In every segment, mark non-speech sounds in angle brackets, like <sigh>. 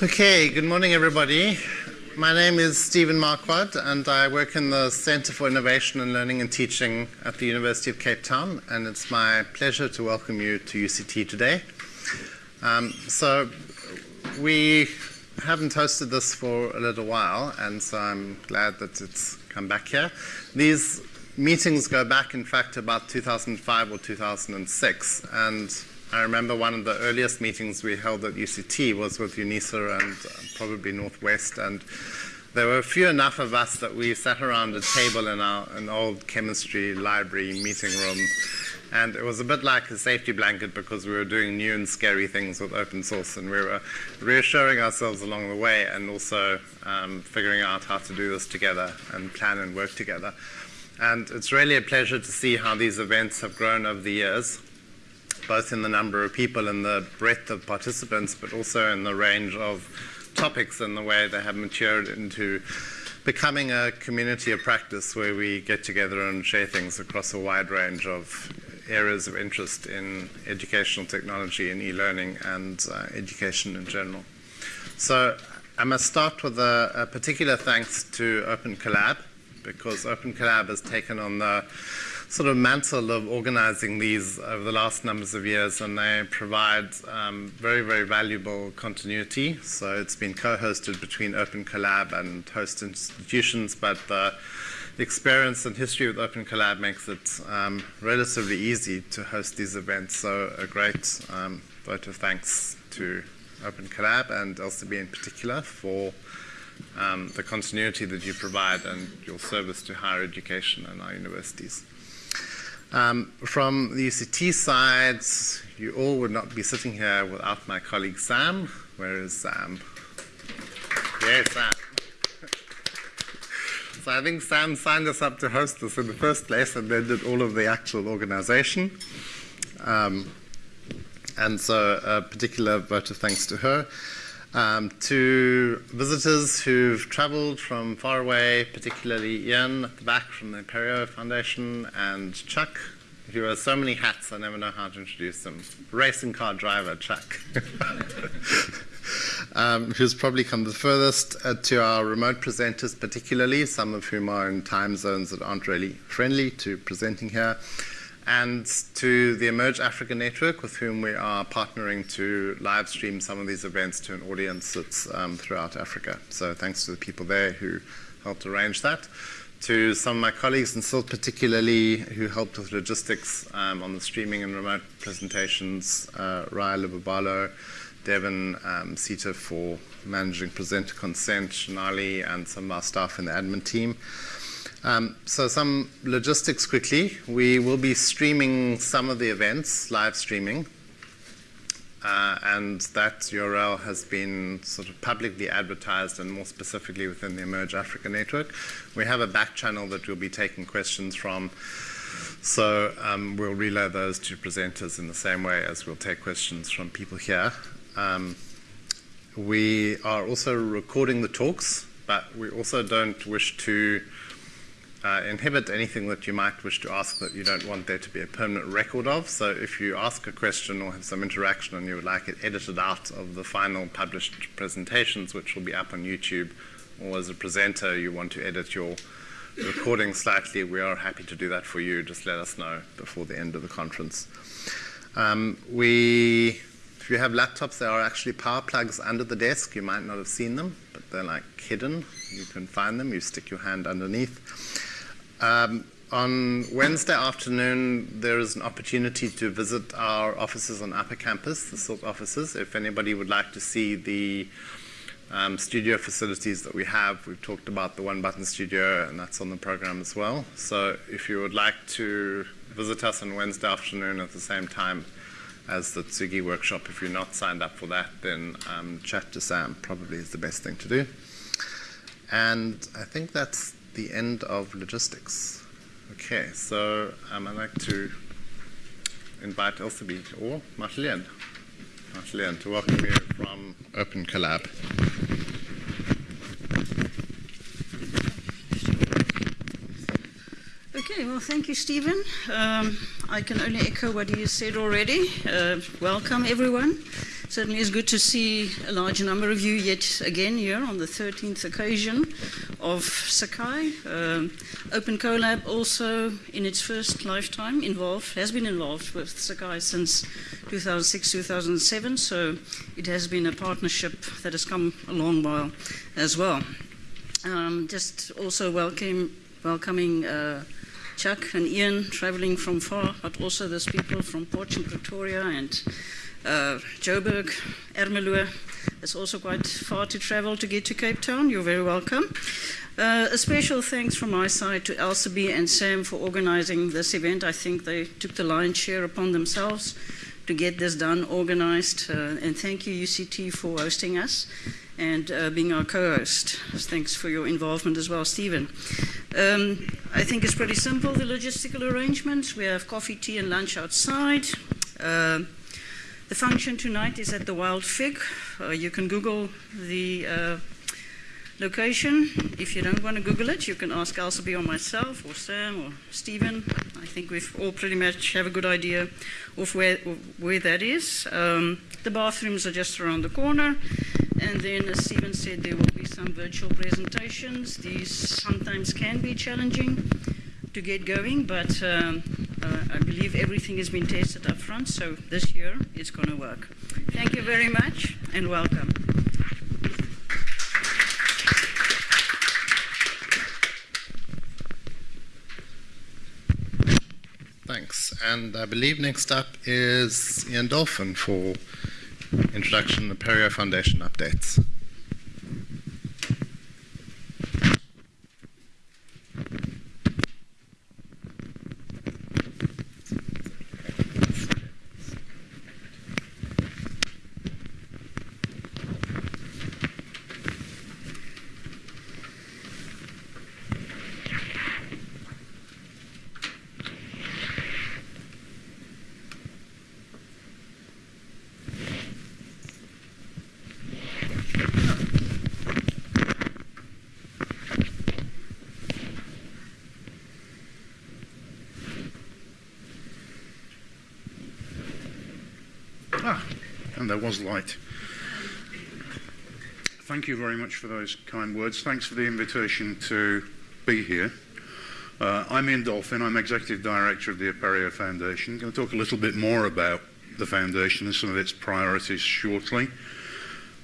Okay, good morning, everybody. My name is Stephen Marquardt, and I work in the Center for Innovation and Learning and Teaching at the University of Cape Town, and it's my pleasure to welcome you to UCT today. Um, so, we haven't hosted this for a little while, and so I'm glad that it's come back here. These meetings go back, in fact, about 2005 or 2006, and I remember one of the earliest meetings we held at UCT was with UNISA and uh, probably Northwest, and there were a few enough of us that we sat around a table in our an old chemistry library meeting room, and it was a bit like a safety blanket because we were doing new and scary things with open source, and we were reassuring ourselves along the way, and also um, figuring out how to do this together and plan and work together. And it's really a pleasure to see how these events have grown over the years both in the number of people and the breadth of participants, but also in the range of topics and the way they have matured into becoming a community of practice where we get together and share things across a wide range of areas of interest in educational technology and e-learning and uh, education in general. So I must start with a, a particular thanks to Open Collab because Open Collab has taken on the sort of mantle of organizing these over the last numbers of years, and they provide um, very, very valuable continuity. So it's been co-hosted between Open Collab and host institutions, but the experience and history with Open Collab makes it um, relatively easy to host these events. So a great um, vote of thanks to Open Collab and Elsabe in particular for um, the continuity that you provide and your service to higher education and our universities. Um, from the UCT side, you all would not be sitting here without my colleague Sam. Where is Sam? Yes, Sam. <laughs> so I think Sam signed us up to host this in the first place and then did all of the actual organization. Um, and so a particular vote of thanks to her. Um, to visitors who've traveled from far away, particularly Ian at the back from the Apereo Foundation, and Chuck, who wears so many hats I never know how to introduce them. Racing car driver, Chuck. <laughs> um, who's probably come the furthest uh, to our remote presenters, particularly, some of whom are in time zones that aren't really friendly to presenting here and to the Emerge Africa Network, with whom we are partnering to live stream some of these events to an audience that's um, throughout Africa. So thanks to the people there who helped arrange that. To some of my colleagues and CILT particularly, who helped with logistics um, on the streaming and remote presentations, uh, Raya Lubabalo, Devin um, Sita for managing presenter consent, Shanali, and some of our staff in the admin team. Um, so some logistics quickly. We will be streaming some of the events, live streaming. Uh, and that URL has been sort of publicly advertised and more specifically within the Emerge Africa network. We have a back channel that we'll be taking questions from. So um, we'll relay those to presenters in the same way as we'll take questions from people here. Um, we are also recording the talks, but we also don't wish to uh, inhibit anything that you might wish to ask that you don't want there to be a permanent record of. So if you ask a question or have some interaction and you would like it edited out of the final published presentations, which will be up on YouTube, or as a presenter you want to edit your recording slightly, we are happy to do that for you. Just let us know before the end of the conference. Um, we, if you have laptops, there are actually power plugs under the desk. You might not have seen them, but they're like hidden. You can find them. You stick your hand underneath. Um, on Wednesday afternoon, there is an opportunity to visit our offices on Upper Campus, the CILT offices. If anybody would like to see the um, studio facilities that we have, we've talked about the One Button Studio, and that's on the program as well. So if you would like to visit us on Wednesday afternoon at the same time as the Tsugi workshop, if you're not signed up for that, then um, chat to Sam probably is the best thing to do. And I think that's the end of logistics. Okay, so um, I'd like to invite Elsabe or Marcelien, Marcelien to welcome you from Open Collab. Okay, well, thank you, Stephen. Um, I can only echo what you said already. Uh, welcome, everyone. Certainly it's good to see a large number of you yet again here on the 13th occasion of Sakai. Um, Open Collab also in its first lifetime involved, has been involved with Sakai since 2006-2007, so it has been a partnership that has come a long while as well. Um, just also welcome, welcoming uh, Chuck and Ian traveling from far, but also those people from Potch and Pretoria and uh, Joburg, Ermelo. It's also quite far to travel to get to Cape Town. You're very welcome. Uh, a special thanks from my side to Elsabe and Sam for organizing this event. I think they took the lion's share upon themselves to get this done, organized. Uh, and thank you, UCT, for hosting us and uh, being our co-host. Thanks for your involvement as well, Stephen. Um, I think it's pretty simple, the logistical arrangements. We have coffee, tea, and lunch outside. Uh, the function tonight is at the Wild Fig. Uh, you can Google the uh, location. If you don't want to Google it, you can ask Elsabe or myself or Sam or Stephen. I think we've all pretty much have a good idea of where, where that is. Um, the bathrooms are just around the corner. And then, as Stephen said, there will be some virtual presentations. These sometimes can be challenging to get going, but um, uh, I believe everything has been tested up front, so this year it's going to work. Thank you very much and welcome. Thanks. And I believe next up is Ian Dolphin for introduction of Apereo Foundation updates. Light. Thank you very much for those kind words. Thanks for the invitation to be here. Uh, I'm Ian Dolphin. I'm Executive Director of the Apereo Foundation. I'm going to talk a little bit more about the foundation and some of its priorities shortly.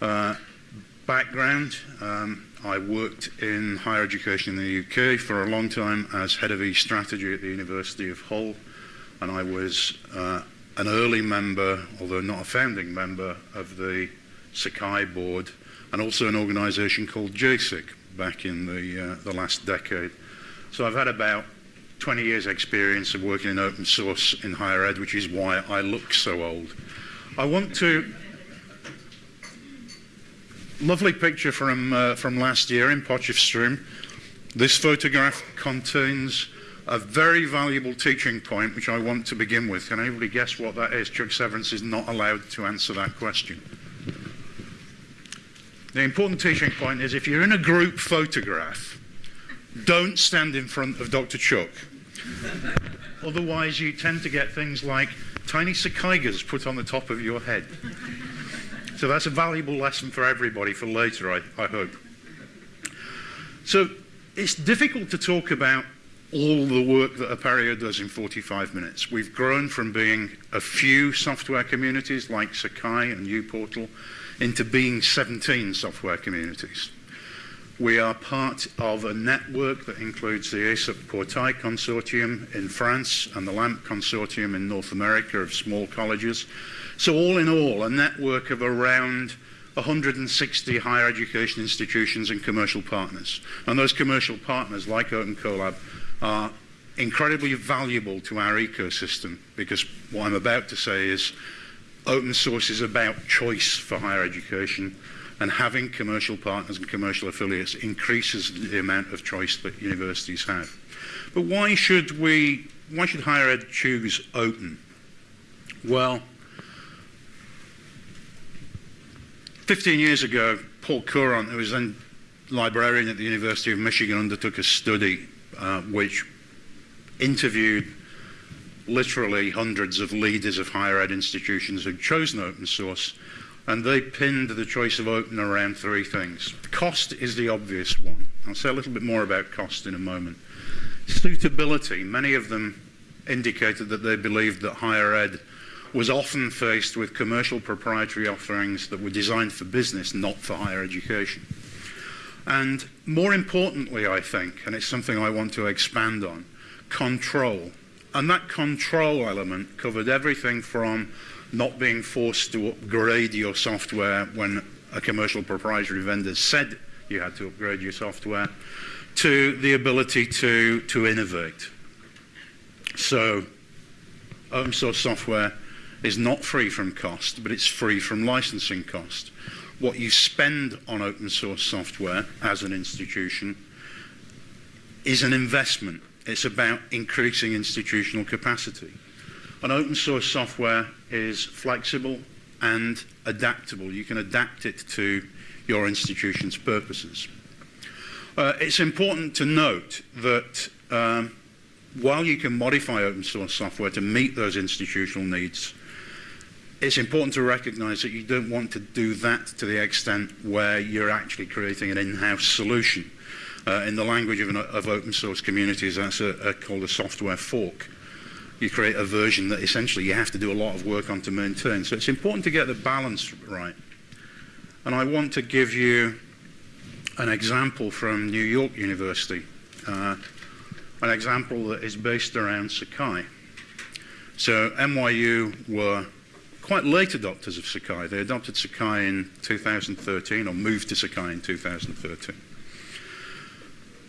Uh, background, um, I worked in higher education in the UK for a long time as head of e-strategy at the University of Hull, and I was uh, an early member, although not a founding member, of the Sakai board, and also an organization called Jasig back in the, uh, the last decade. So I've had about 20 years experience of working in open source in higher ed, which is why I look so old. I want to lovely picture from uh, from last year in Potchefstroom. This photograph contains a very valuable teaching point, which I want to begin with. Can anybody guess what that is? Chuck Severance is not allowed to answer that question. The important teaching point is if you're in a group photograph, don't stand in front of Dr. Chuck. Otherwise, you tend to get things like tiny cicadas put on the top of your head. So that's a valuable lesson for everybody for later, I, I hope. So it's difficult to talk about all the work that Apereo does in 45 minutes. We've grown from being a few software communities like Sakai and uPortal into being 17 software communities. We are part of a network that includes the ESUP Portail Consortium in France and the LAMP Consortium in North America of small colleges. So all in all, a network of around 160 higher education institutions and commercial partners. And those commercial partners, like Open Collab, are incredibly valuable to our ecosystem because what I'm about to say is open source is about choice for higher education and having commercial partners and commercial affiliates increases the amount of choice that universities have. But why should we, why should higher ed choose open? Well, 15 years ago, Paul Courant, who was then librarian at the University of Michigan, undertook a study uh, which interviewed literally hundreds of leaders of higher ed institutions who'd chosen open source and they pinned the choice of open around three things. Cost is the obvious one. I'll say a little bit more about cost in a moment. Suitability, many of them indicated that they believed that higher ed was often faced with commercial proprietary offerings that were designed for business, not for higher education. And more importantly, I think, and it's something I want to expand on, control. And that control element covered everything from not being forced to upgrade your software when a commercial proprietary vendor said you had to upgrade your software, to the ability to, to innovate. So, open source software is not free from cost, but it's free from licensing cost. what you spend on open source software as an institution is an investment. It's about increasing institutional capacity. And open source software is flexible and adaptable. You can adapt it to your institution's purposes. Uh, it's important to note that um, while you can modify open source software to meet those institutional needs, it's important to recognize that you don't want to do that to the extent where you're actually creating an in-house solution. Uh, in the language of, an, of, open source communities, that's a, a called a software fork. You create a version that essentially you have to do a lot of work on to maintain. So it's important to get the balance right. And I want to give you an example from New York University, uh, an example that is based around Sakai. So NYU were quite late adopters of Sakai. They adopted Sakai in 2013 or moved to Sakai in 2013.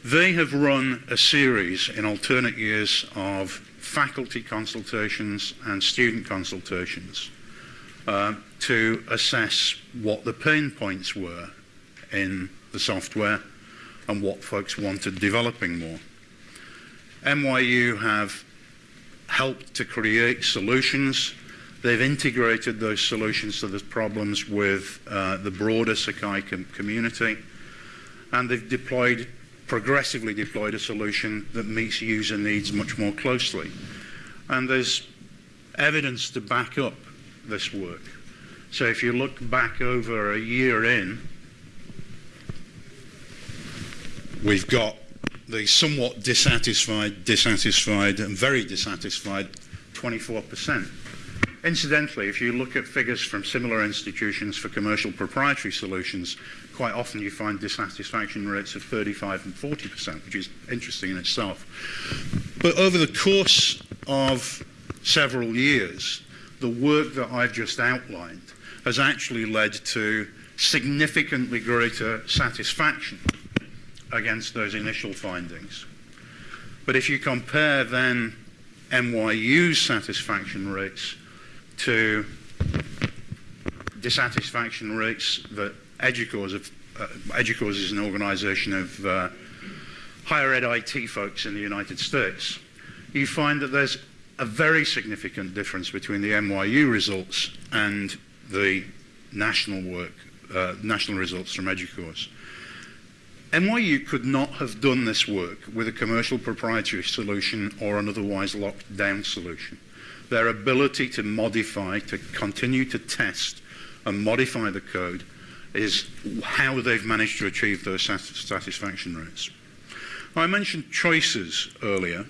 They have run a series in alternate years of faculty consultations and student consultations uh, to assess what the pain points were in the software and what folks wanted developing more. NYU have helped to create solutions They've integrated those solutions to the problems with uh, the broader Sakai com community, and they've deployed, progressively deployed a solution that meets user needs much more closely. And there's evidence to back up this work. So if you look back over a year in, we've got the somewhat dissatisfied, dissatisfied, and very dissatisfied 24%. Incidentally, if you look at figures from similar institutions for commercial proprietary solutions, quite often you find dissatisfaction rates of 35 and 40%, which is interesting in itself. But over the course of several years, the work that I've just outlined has actually led to significantly greater satisfaction against those initial findings. But if you compare then NYU's satisfaction rates to dissatisfaction rates that EDUCAUSE, uh, is an organisation of uh, higher ed IT folks in the United States, you find that there's a very significant difference between the NYU results and the national work, uh, national results from EDUCAUSE. NYU could not have done this work with a commercial proprietary solution or an otherwise locked down solution their ability to modify, to continue to test and modify the code is how they've managed to achieve those satisfaction rates. I mentioned choices earlier.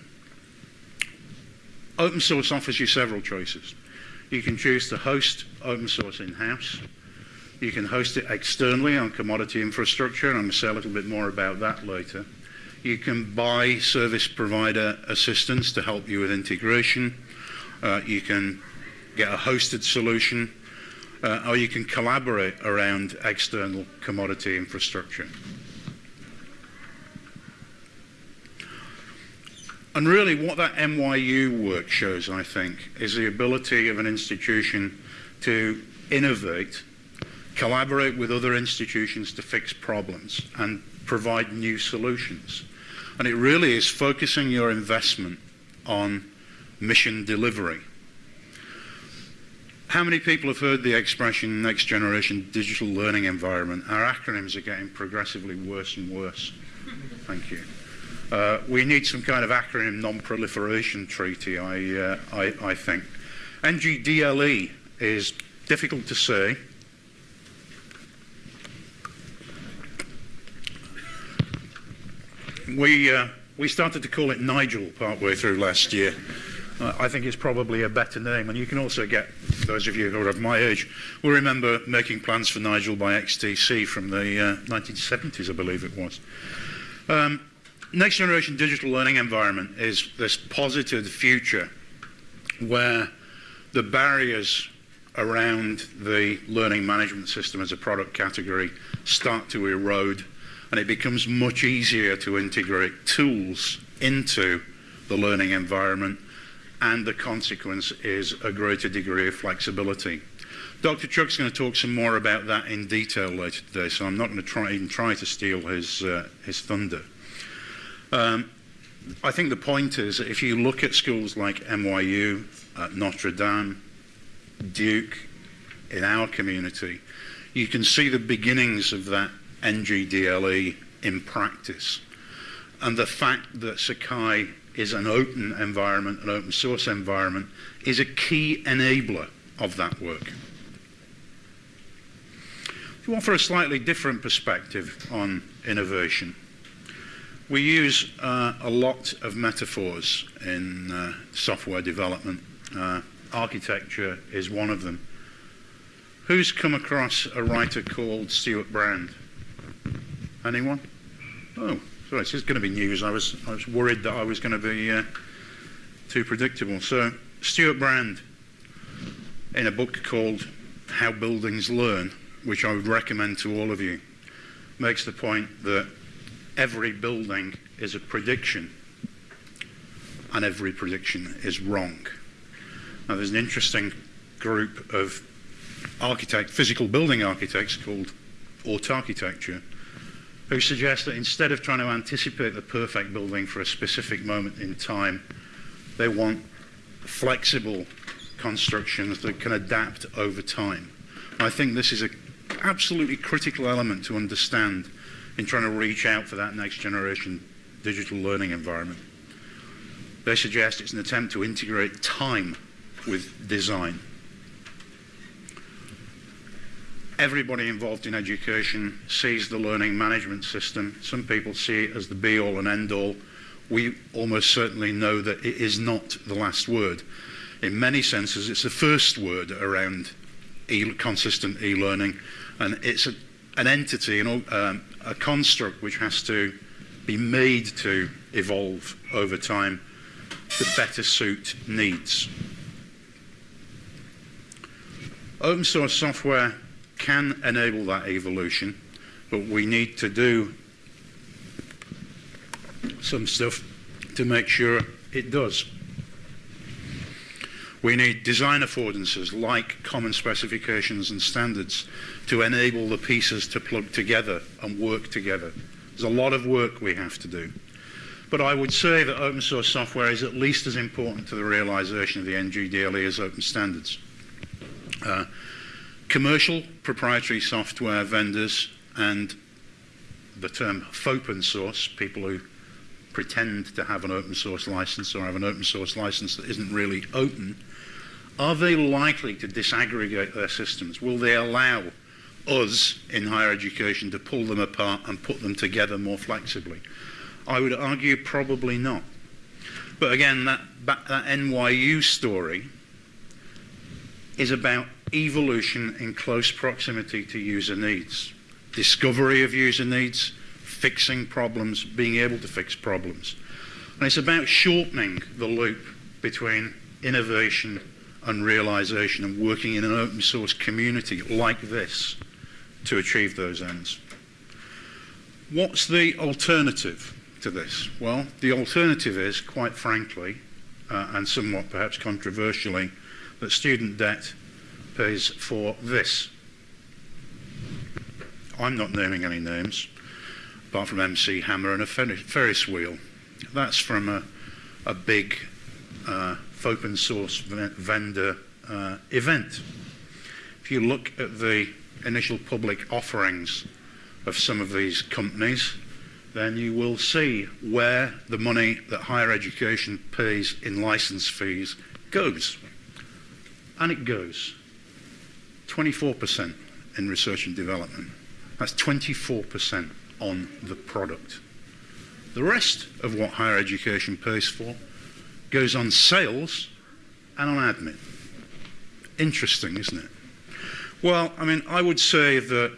Open source offers you several choices. You can choose to host open source in-house. You can host it externally on commodity infrastructure, and I'm going to say a little bit more about that later. You can buy service provider assistance to help you with integration. Uh, you can get a hosted solution, uh, or you can collaborate around external commodity infrastructure. And really, what that NYU work shows, I think, is the ability of an institution to innovate, collaborate with other institutions to fix problems, and provide new solutions. And it really is focusing your investment on mission delivery. How many people have heard the expression next generation digital learning environment? Our acronyms are getting progressively worse and worse. Thank you. Uh, we need some kind of acronym non-proliferation treaty, I, uh, I, I think. NGDLE is difficult to say. We, uh, we started to call it Nigel partway through last year. I think it's probably a better name, and you can also get, those of you who are of my age, will remember making plans for Nigel by XTC from the uh, 1970s, I believe it was. Um, next generation digital learning environment is this posited future where the barriers around the learning management system as a product category start to erode and it becomes much easier to integrate tools into the learning environment and the consequence is a greater degree of flexibility. Dr. Chuck's going to talk some more about that in detail later today, so I'm not going to try, even try to steal his, uh, his thunder. Um, I think the point is that if you look at schools like NYU, uh, Notre Dame, Duke, in our community, you can see the beginnings of that NGDLE in practice. And the fact that Sakai is an open environment, an open source environment, is a key enabler of that work. To offer a slightly different perspective on innovation, we use uh, a lot of metaphors in uh, software development. Uh, architecture is one of them. Who's come across a writer called Stewart Brand? Anyone? Oh, sorry, this is going to be news. I was, I was worried that I was going to be uh, too predictable. So, Stewart Brand, in a book called How Buildings Learn, which I would recommend to all of you, makes the point that every building is a prediction and every prediction is wrong. Now, there's an interesting group of architect, physical building architects called Autarchitecture who suggest that instead of trying to anticipate the perfect building for a specific moment in time, they want flexible constructions that can adapt over time. I think this is an absolutely critical element to understand in trying to reach out for that next generation digital learning environment. They suggest it's an attempt to integrate time with design everybody involved in education sees the learning management system. Some people see it as the be all and end all. We almost certainly know that it is not the last word. In many senses, it's the first word around e consistent e learning, and it's a, an entity, an, um, a construct which has to be made to evolve over time to better suit needs. Open source software can enable that evolution, but we need to do some stuff to make sure it does. We need design affordances like common specifications and standards to enable the pieces to plug together and work together. There's a lot of work we have to do. But I would say that open source software is at least as important to the realization of the NGDLE as open standards. Uh, commercial proprietary software vendors and the term open source, people who pretend to have an open source license or have an open source license that isn't really open, are they likely to disaggregate their systems? Will they allow us in higher education to pull them apart and put them together more flexibly? I would argue probably not. But again, that, that NYU story is about evolution in close proximity to user needs. Discovery of user needs, fixing problems, being able to fix problems. And it's about shortening the loop between innovation and realization and working in an open source community like this to achieve those ends. What's the alternative to this? Well, the alternative is, quite frankly, uh, and somewhat perhaps controversially, that student debt pays for this. I'm not naming any names, apart from MC Hammer and a Ferris wheel. That's from a, a big uh, open source vendor uh, event. If you look at the initial public offerings of some of these companies, then you will see where the money that higher education pays in license fees goes. And it goes. 24% in research and development. That's 24% on the product. The rest of what higher education pays for goes on sales and on admin. Interesting, isn't it? Well, I mean, I would say that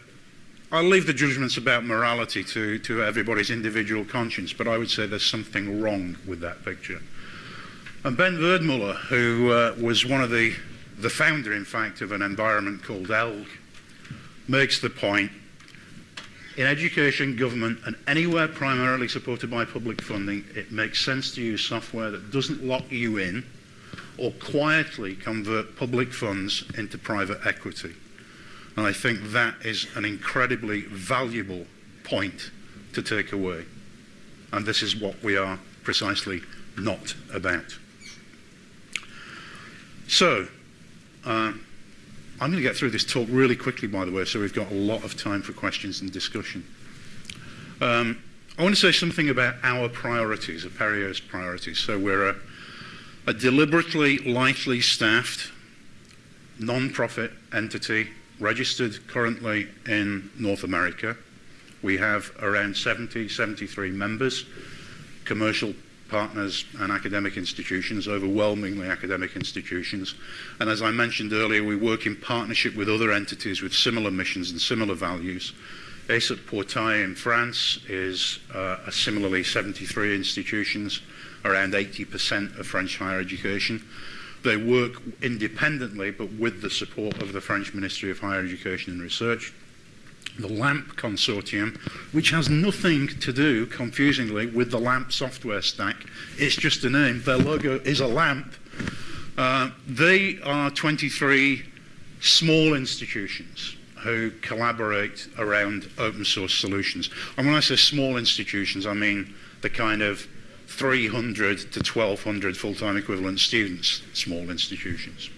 I'll leave the judgments about morality to, to everybody's individual conscience, but I would say there's something wrong with that picture. And Ben Werdmuller, who uh, was one of the, the founder, in fact, of an environment called Elgg, makes the point in education, government, and anywhere primarily supported by public funding, it makes sense to use software that doesn't lock you in or quietly convert public funds into private equity. And I think that is an incredibly valuable point to take away. And this is what we are precisely not about. So, uh, I'm going to get through this talk really quickly, by the way, so we've got a lot of time for questions and discussion. Um, I want to say something about our priorities, Apereo's priorities. So we're a, a deliberately lightly staffed, non-profit entity registered currently in North America. We have around 70, 73 members, commercial partners and academic institutions, overwhelmingly academic institutions. And as I mentioned earlier, we work in partnership with other entities with similar missions and similar values. ESUP Portail in France is uh, a similarly 73 institutions, around 80% of French higher education. They work independently, but with the support of the French Ministry of Higher Education and Research. The LAMP consortium, which has nothing to do, confusingly, with the LAMP software stack. It's just a name. Their logo is a lamp. Uh, they are 23 small institutions who collaborate around open source solutions. And when I say small institutions, I mean the kind of 300 to 1,200 full-time equivalent students, small institutions.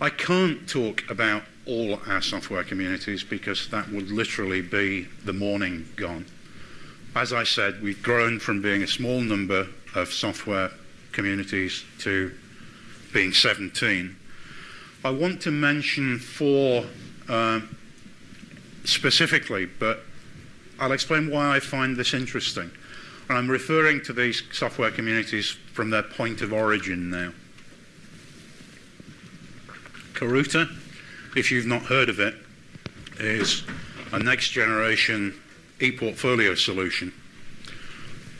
I can't talk about all our software communities because that would literally be the morning gone. As I said, we've grown from being a small number of software communities to being 17. I want to mention four uh, specifically, but I'll explain why I find this interesting. And I'm referring to these software communities from their point of origin now. Karuta, if you've not heard of it, is a next generation e-portfolio solution.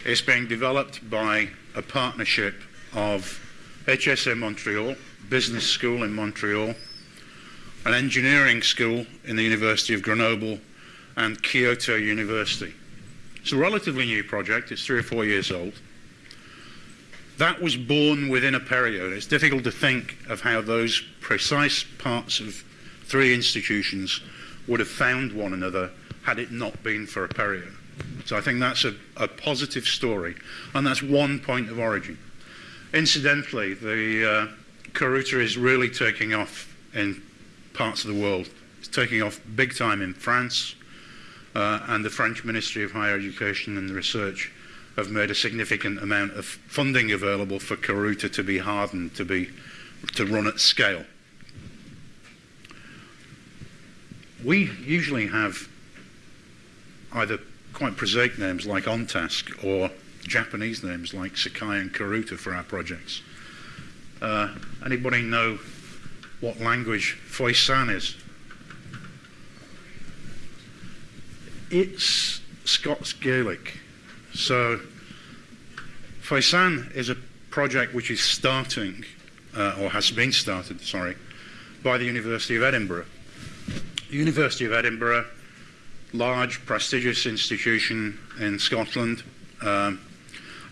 It's being developed by a partnership of HSM Montreal, Business School in Montreal, an engineering school in the University of Grenoble, and Kyoto University. It's a relatively new project, it's three or four years old. That was born within a period. It's difficult to think of how those precise parts of three institutions would have found one another had it not been for Apereo. So I think that's a, a positive story, and that's one point of origin. Incidentally, the uh, Karuta is really taking off in parts of the world. It's taking off big time in France, uh, and the French Ministry of Higher Education and Research have made a significant amount of funding available for Karuta to be hardened to be to run at scale. We usually have either quite prosaic names like OnTask or Japanese names like Sakai and Karuta for our projects. Uh, anybody know what language Foisan is? It's Scots Gaelic. So Foisan is a project which is starting, uh, or has been started, sorry, by the University of Edinburgh. The University of Edinburgh, large, prestigious institution in Scotland, um,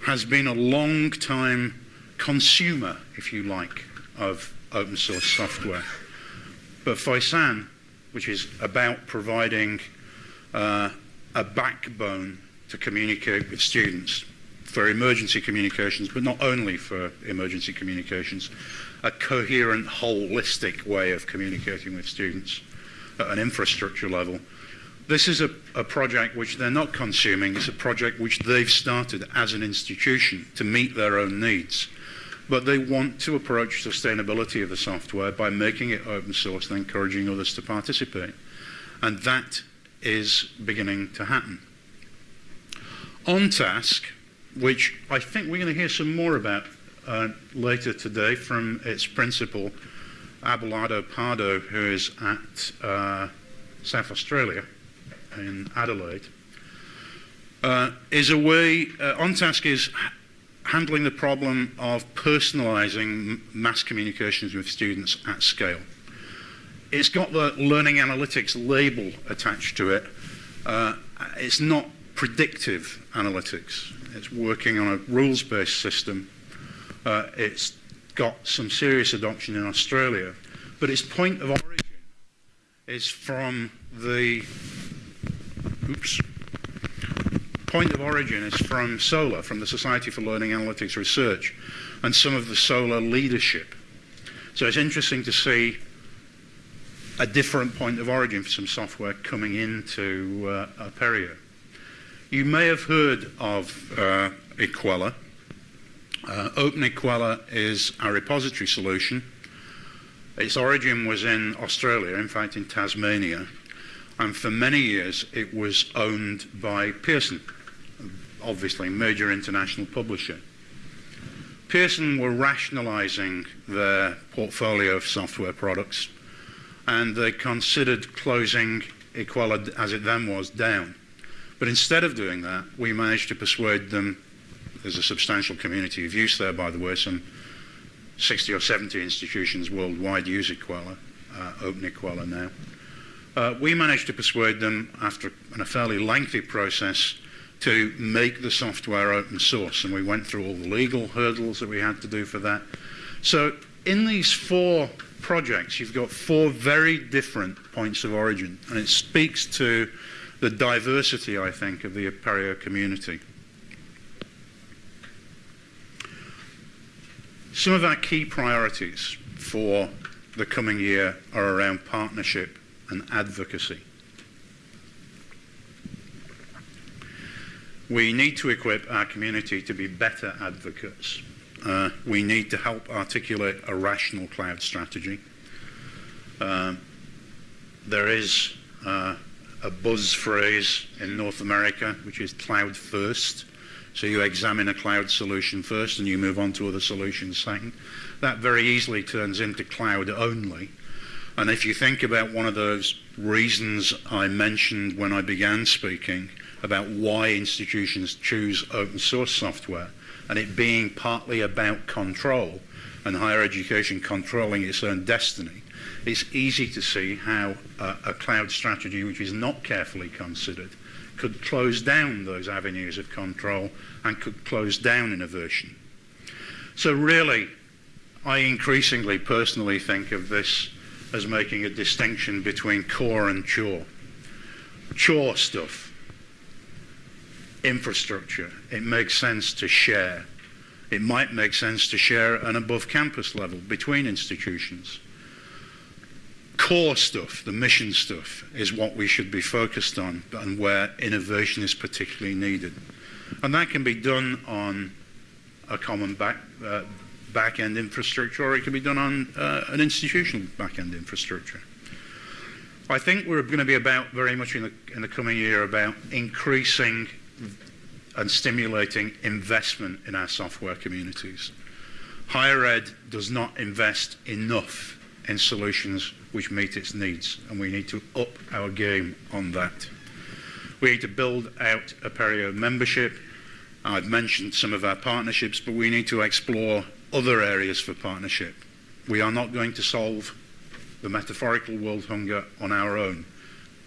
has been a long time consumer, if you like, of open source software. But Foisan, which is about providing uh, a backbone to communicate with students for emergency communications, but not only for emergency communications, a coherent, holistic way of communicating with students at an infrastructure level. This is a, a, project which they're not consuming, it's a project which they've started as an institution to meet their own needs. But they want to approach sustainability of the software by making it open source and encouraging others to participate. And that is beginning to happen. OnTask, which I think we're going to hear some more about uh, later today from its principal, Abelardo Pardo, who is at uh, South Australia in Adelaide, uh, is a way, uh, OnTask is handling the problem of personalizing mass communications with students at scale. It's got the learning analytics label attached to it. Uh, it's not predictive analytics. It's working on a rules-based system. Uh, it's got some serious adoption in Australia, but its point of origin is from the oops point of origin is from SoLAR, from the Society for Learning Analytics Research, and some of the SoLAR leadership. So it's interesting to see a different point of origin for some software coming into uh, Apereo. You may have heard of uh, Equella. Uh, Open Equella is a repository solution. Its origin was in Australia, in fact in Tasmania, and for many years it was owned by Pearson, obviously a major international publisher. Pearson were rationalizing their portfolio of software products and they considered closing Equella as it then was down. But instead of doing that, we managed to persuade them, there's a substantial community of use there, by the way, some 60 or 70 institutions worldwide use Equella, uh, Open Equella now. Uh, we managed to persuade them, after a fairly lengthy process, to make the software open source. And we went through all the legal hurdles that we had to do for that. So in these four projects, you've got four very different points of origin. And it speaks to the diversity, I think, of the Apereo community. Some of our key priorities for the coming year are around partnership and advocacy. We need to equip our community to be better advocates. Uh, we need to help articulate a rational cloud strategy. Uh, there is uh, a buzz phrase in North America, which is cloud first. So you examine a cloud solution first and you move on to other solutions second. That very easily turns into cloud only. And if you think about one of those reasons I mentioned when I began speaking, about why institutions choose open source software and it being partly about control and higher education controlling its own destiny, it's easy to see how a, a cloud strategy which is not carefully considered could close down those avenues of control and could close down innovation. So really, I increasingly personally think of this as making a distinction between core and chore. Chore stuff infrastructure. It makes sense to share. It might make sense to share an above campus level between institutions. Core stuff, the mission stuff, is what we should be focused on and where innovation is particularly needed. And that can be done on a common back, uh, back-end infrastructure or it can be done on uh, an institutional back-end infrastructure. I think we're going to be about very much in the, in the coming year about increasing and stimulating investment in our software communities. Higher ed does not invest enough in solutions which meet its needs, and we need to up our game on that. We need to build out Apereo membership. I've mentioned some of our partnerships, but we need to explore other areas for partnership. We are not going to solve the metaphorical world hunger on our own.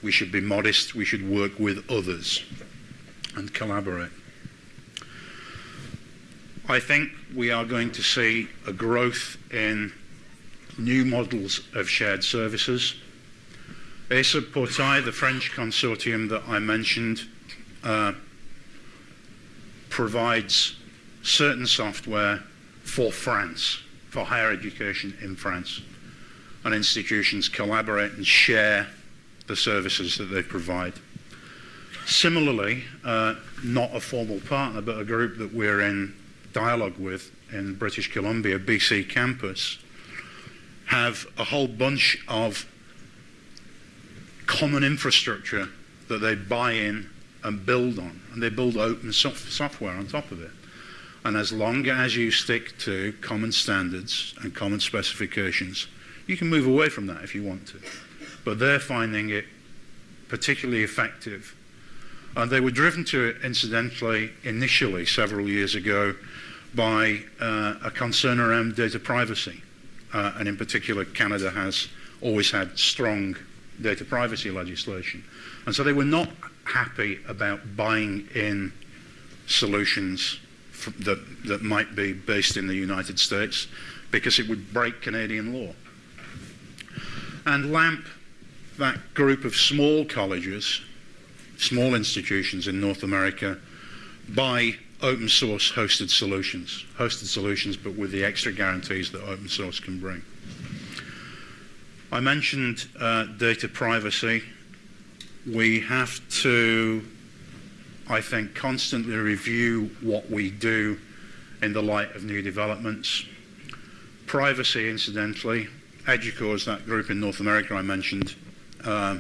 We should be modest, we should work with others and collaborate. I think we are going to see a growth in new models of shared services. ESUP Portail, the French consortium that I mentioned, uh, provides certain software for France, for higher education in France. And institutions collaborate and share the services that they provide. Similarly, uh, not a formal partner, but a group that we're in dialogue with in British Columbia, BC campus, have a whole bunch of common infrastructure that they buy in and build on. And they build open soft software on top of it. And as long as you stick to common standards and common specifications, you can move away from that if you want to. But they're finding it particularly effective. And they were driven to it, incidentally, initially, several years ago, by uh, a concern around data privacy. Uh, and in particular, Canada has always had strong data privacy legislation. And so they were not happy about buying in solutions that, that might be based in the United States because it would break Canadian law. And LAMP, that group of small colleges, small institutions in North America, buy open source hosted solutions, hosted solutions but with the extra guarantees that open source can bring. I mentioned uh, data privacy. We have to I think, constantly review what we do in the light of new developments. Privacy, incidentally, Educause, that group in North America I mentioned, uh,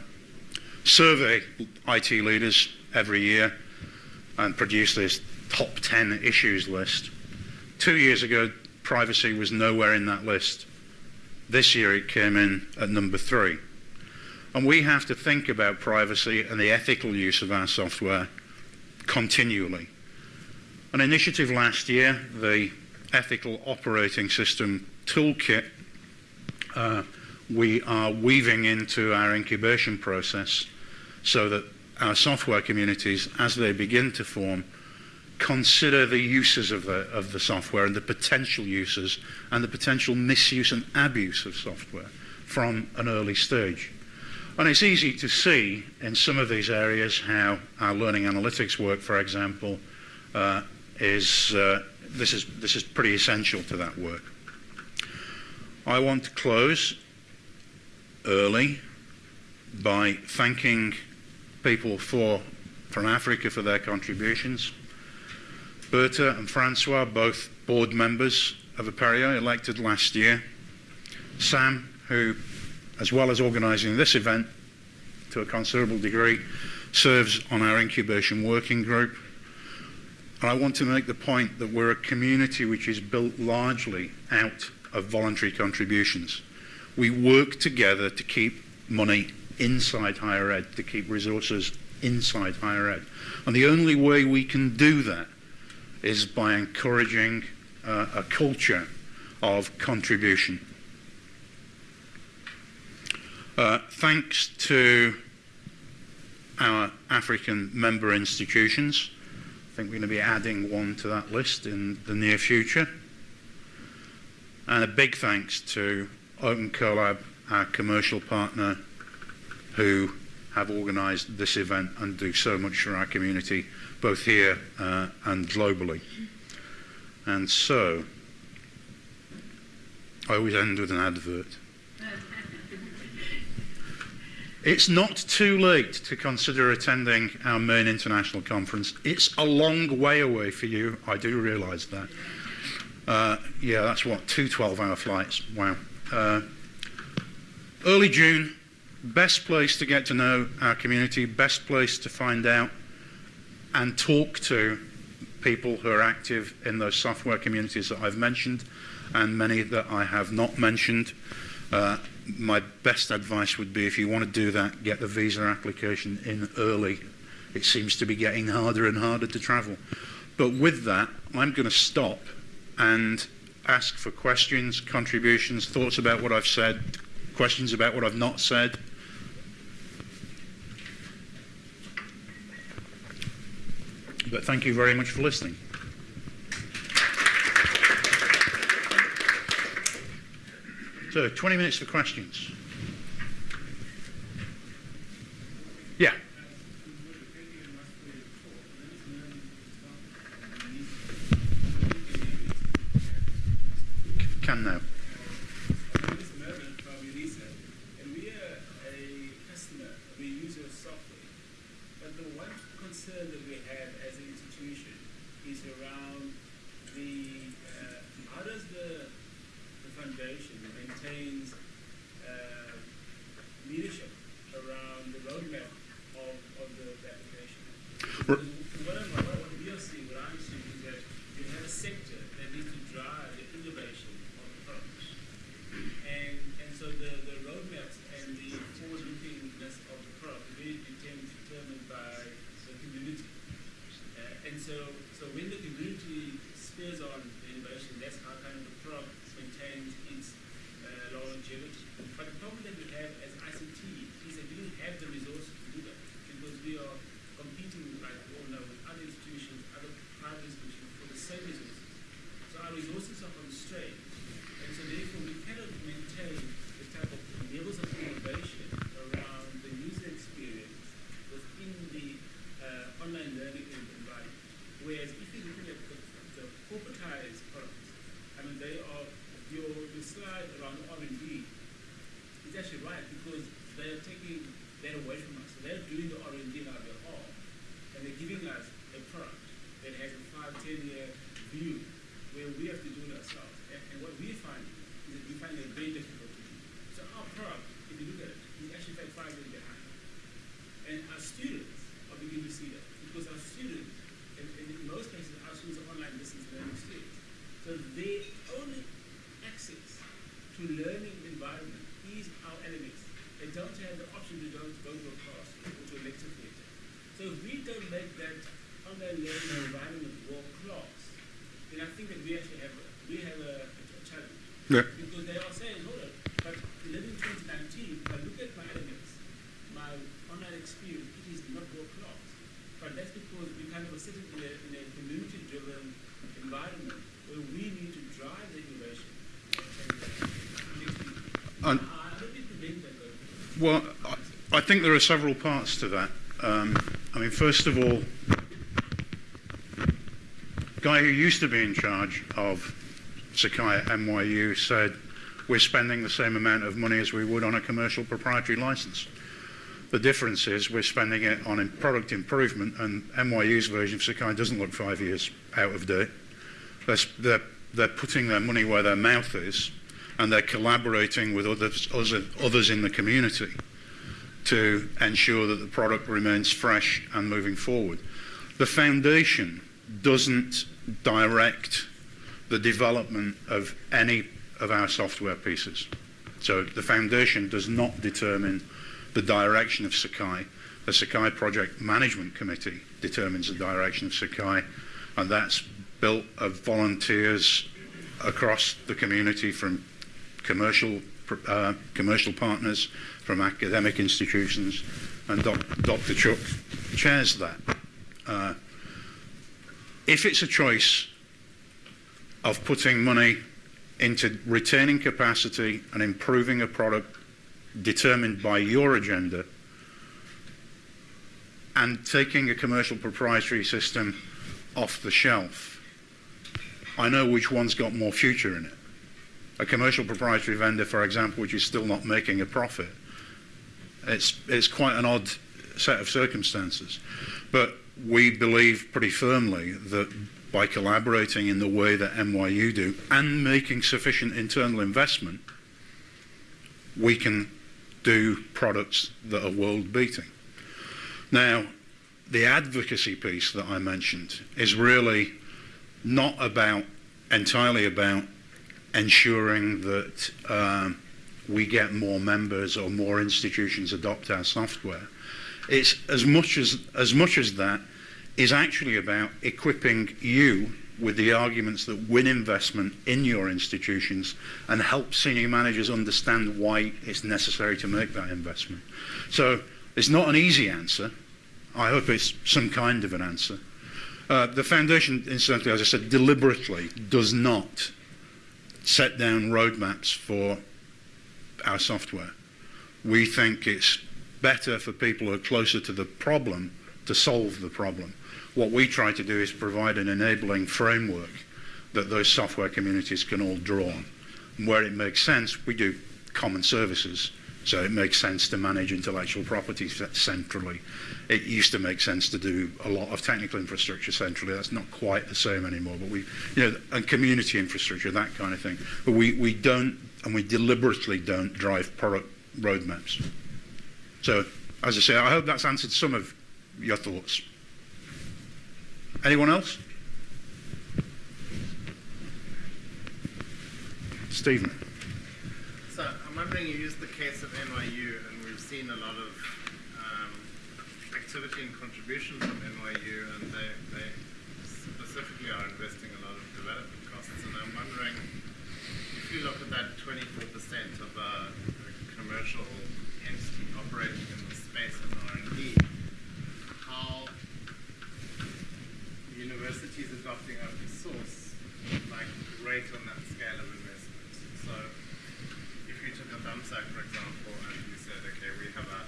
survey IT leaders every year and produce this top 10 issues list. Two years ago, privacy was nowhere in that list. This year it came in at number three. And we have to think about privacy and the ethical use of our software continually. An initiative last year, the Ethical Operating System Toolkit, uh, we are weaving into our incubation process so that our software communities, as they begin to form, consider the uses of the, of the software and the potential uses and the potential misuse and abuse of software from an early stage. And it's easy to see in some of these areas how our learning analytics work, for example, uh, is, uh, this is, this is pretty essential to that work. I want to close early by thanking people for, from Africa for their contributions. Berta and Francois, both board members of Apereo, elected last year. Sam, who as well as organising this event to a considerable degree, serves on our incubation working group. And I want to make the point that we're a community which is built largely out of voluntary contributions. We work together to keep money inside higher ed, to keep resources inside higher ed. And the only way we can do that is by encouraging uh, a culture of contribution. Uh, thanks to our African member institutions, I think we're going to be adding one to that list in the near future. And a big thanks to Open Collab, our commercial partner, who have organised this event and do so much for our community, both here uh, and globally. And so, I always end with an advert. <laughs> It's not too late to consider attending our main international conference. It's a long way away for you. I do realise that. Uh, yeah, that's what, two 12 hour flights. Wow. Uh, early June, best place to get to know our community, best place to find out and talk to people who are active in those software communities that I've mentioned and many that I have not mentioned. Uh, my best advice would be if you want to do that, get the visa application in early. It seems to be getting harder and harder to travel. But with that, I'm going to stop and ask for questions, contributions, thoughts about what I've said, questions about what I've not said. But thank you very much for listening. So 20 minutes for questions. Yeah. Can now. Think there are several parts to that. Um, I mean, first of all, the guy who used to be in charge of Sakai at NYU said we're spending the same amount of money as we would on a commercial proprietary license. The difference is we're spending it on product improvement, and NYU's version of Sakai doesn't look five years out of date. They're, they're, putting their money where their mouth is, and they're collaborating with others, others in the community to ensure that the product remains fresh and moving forward. The foundation doesn't direct the development of any of our software pieces. So the foundation does not determine the direction of Sakai. The Sakai Project Management Committee determines the direction of Sakai, and that's built of volunteers across the community from commercial uh, commercial partners, from academic institutions, and doc, Dr. Chuck chairs that. Uh, if it's a choice of putting money into retaining capacity and improving a product determined by your agenda and taking a commercial proprietary system off the shelf, I know which one's got more future in it. A commercial proprietary vendor, for example, which is still not making a profit, it's, it's quite an odd set of circumstances. But we believe pretty firmly that by collaborating in the way that NYU do and making sufficient internal investment, we can do products that are world beating. Now, the advocacy piece that I mentioned is really not about entirely about ensuring that um, we get more members or more institutions adopt our software. It's as much as as much as that is actually about equipping you with the arguments that win investment in your institutions and help senior managers understand why it's necessary to make that investment. So it's not an easy answer. I hope it's some kind of an answer. Uh, the foundation, incidentally, as I said, deliberately does not set down roadmaps for our software. We think it's better for people who are closer to the problem to solve the problem. What we try to do is provide an enabling framework that those software communities can all draw on. And where it makes sense, we do common services. So it makes sense to manage intellectual property centrally. It used to make sense to do a lot of technical infrastructure centrally. That's not quite the same anymore. But we, you know, and community infrastructure, that kind of thing. But we, we don't, and we deliberately don't drive product roadmaps. So, as I say, I hope that's answered some of your thoughts. Anyone else? Stephen. So I'm wondering, you used the case of NYU, and we've seen a lot of um, activity and contributions from NYU, and they, they specifically are investing a lot of development costs. And I'm wondering, if you look at that 24% of a, a commercial entity operating in the space of R&D, how universities adopting open source like rate on that scale of investment. So if you took a Thumbsuck, for example, and you said, okay, we have a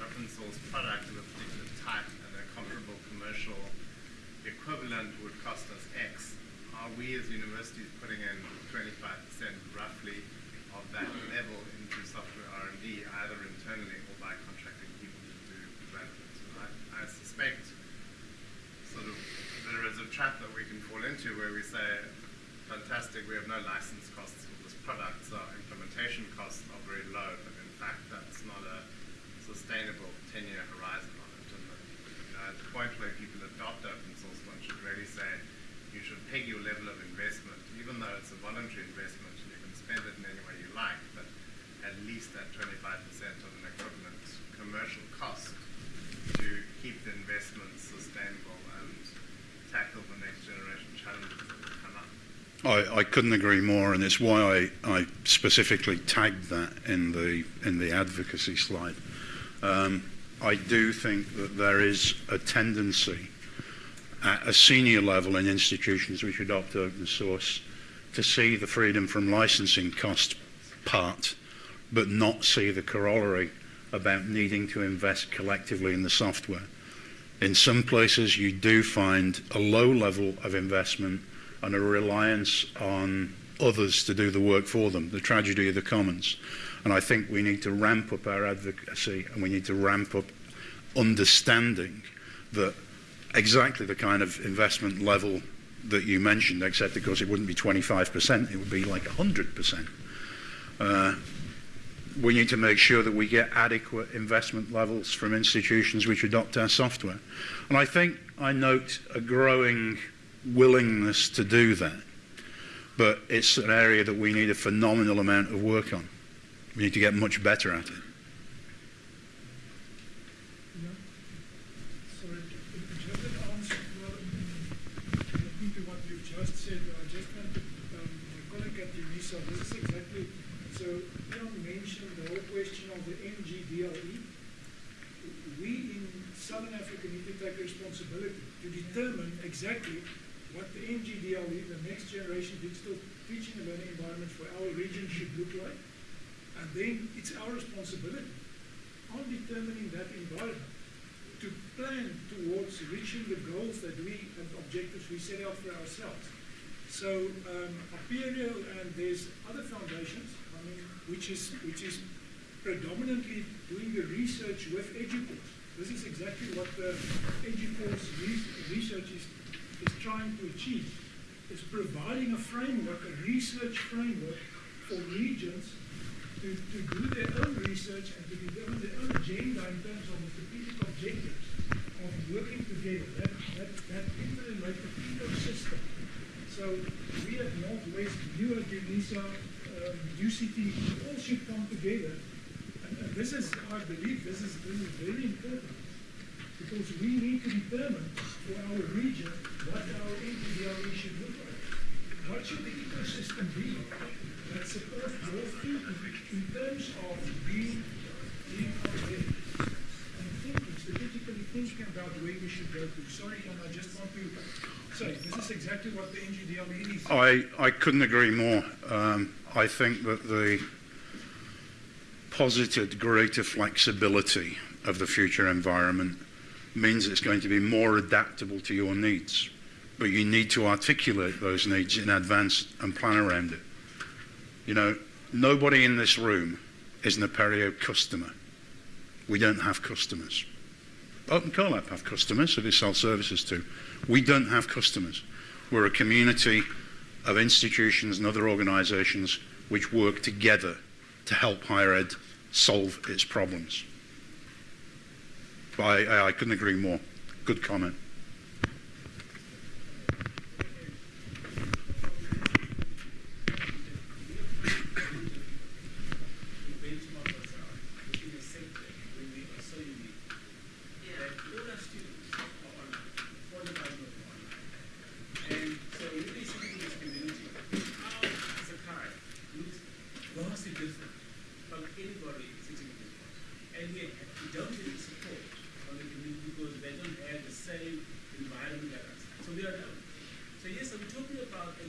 open source product of a particular type and a comparable commercial equivalent would cost us X, are we as universities putting in 25% roughly of that level into software R&D, either internally or by contracting people to do development? And I, I suspect sort of there is a trap that we can fall into where we say, fantastic, we have no license costs for this product, so our implementation costs are very low, but in fact that's not a sustainable 10-year horizon on it. And you know, at the point where people adopt open source, one should really say you should peg your level of investment, even though it's a voluntary investment and you can spend it in any way you like, but at least at 25% of an equivalent commercial cost to keep the investment sustainable and tackle the next generation challenges that will come up. I, I couldn't agree more, and it's why I, I specifically tagged that in the in the advocacy slide. Um, I do think that there is a tendency at a senior level in institutions which adopt open source to see the freedom from licensing cost part, but not see the corollary about needing to invest collectively in the software. In some places, you do find a low level of investment and a reliance on others to do the work for them, the tragedy of the commons. And I think we need to ramp up our advocacy and we need to ramp up understanding that exactly the kind of investment level that you mentioned, except of course it wouldn't be 25%, it would be like 100%. Uh, we need to make sure that we get adequate investment levels from institutions which adopt our software. And I think I note a growing willingness to do that. But it's an area that we need a phenomenal amount of work on. We need to get much better at it. Yeah. Sorry, just an answer well, to what you've just said. I just want to, um, my colleague this is exactly so, you mentioned the whole question of the NGDLE. We in Southern Africa need to take responsibility to determine exactly, the next generation digital teaching and learning environment for our region should look like. And then it's our responsibility on determining that environment to plan towards reaching the goals that we and objectives we set out for ourselves. So um, Apereo and there's other foundations, I mean, which is which is predominantly doing the research with Educause. This is exactly what the Educause re- research is, is trying to achieve. Is providing a framework, a research framework for regions to, to do their own research and to develop their own agenda in terms of the strategic objectives of working together, that, that, that interrelated ecosystem. So we at Northwest, you at UNISA, um, UCT, all should come together. And, and this is, I believe, this is, this is very important because we need to determine for our region what our NGDLE should look. What should the ecosystem be that supports thinking in terms of being, out there and thinking, strategically thinking about where we should go to. Sorry, and I just want to say, this is exactly what the NGDLE is. I, I couldn't agree more. Um, I think that the posited greater flexibility of the future environment means it's going to be more adaptable to your needs. But you need to articulate those needs in advance and plan around it. You know, nobody in this room is an Apereo customer. We don't have customers. Open Collab have customers who they sell services to. We don't have customers. We're a community of institutions and other organizations which work together to help higher ed solve its problems. I, I couldn't agree more. Good comment.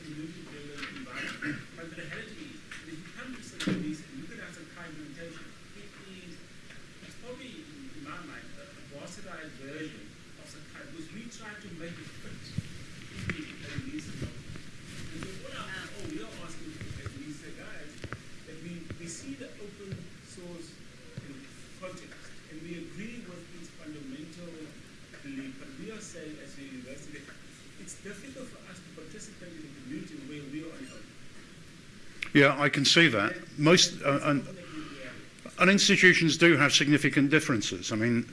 community-driven environment. But the reality is, if you come to some of these and look at our Sakai implementation, it is, it's probably, in my mind, a, a bastardized version of Sakai because we try to make it fit in the release model. And so what our, oh, we are asking, as we say, guys, that we, we see the open source in context and we agree with its fundamental belief, but we are saying as a university that it's difficult for us to participate in a community where we are unknown. Yeah, I can see that. Most uh, and, and institutions do have significant differences. I mean,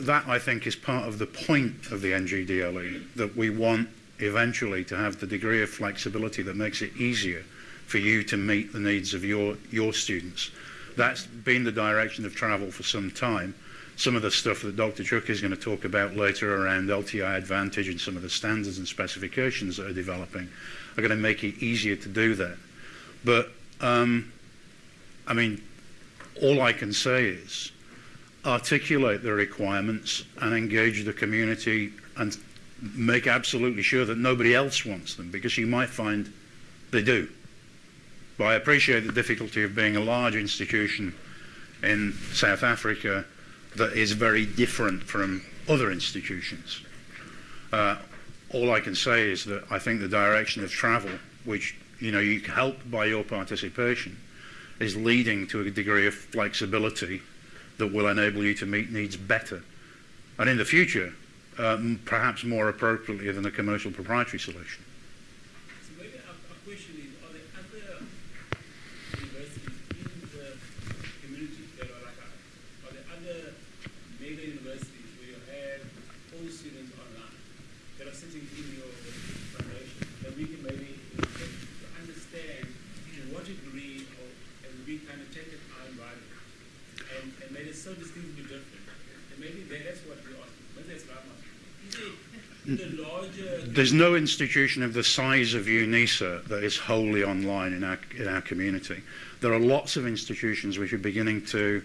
that I think is part of the point of the NGDLE that we want eventually to have the degree of flexibility that makes it easier for you to meet the needs of your your students. That's been the direction of travel for some time. Some of the stuff that Dr. Chuck is going to talk about later around LTI Advantage and some of the standards and specifications that are developing are going to make it easier to do that. But um, I mean, all I can say is articulate the requirements and engage the community and make absolutely sure that nobody else wants them because you might find they do. But I appreciate the difficulty of being a large institution in South Africa that is very different from other institutions. Uh, all I can say is that I think the direction of travel, which you know, you help by your participation, is leading to a degree of flexibility that will enable you to meet needs better. And in the future, um, perhaps more appropriately than a commercial proprietary solution. There's no institution of the size of UNISA that is wholly online in our, in our community. There are lots of institutions which are beginning to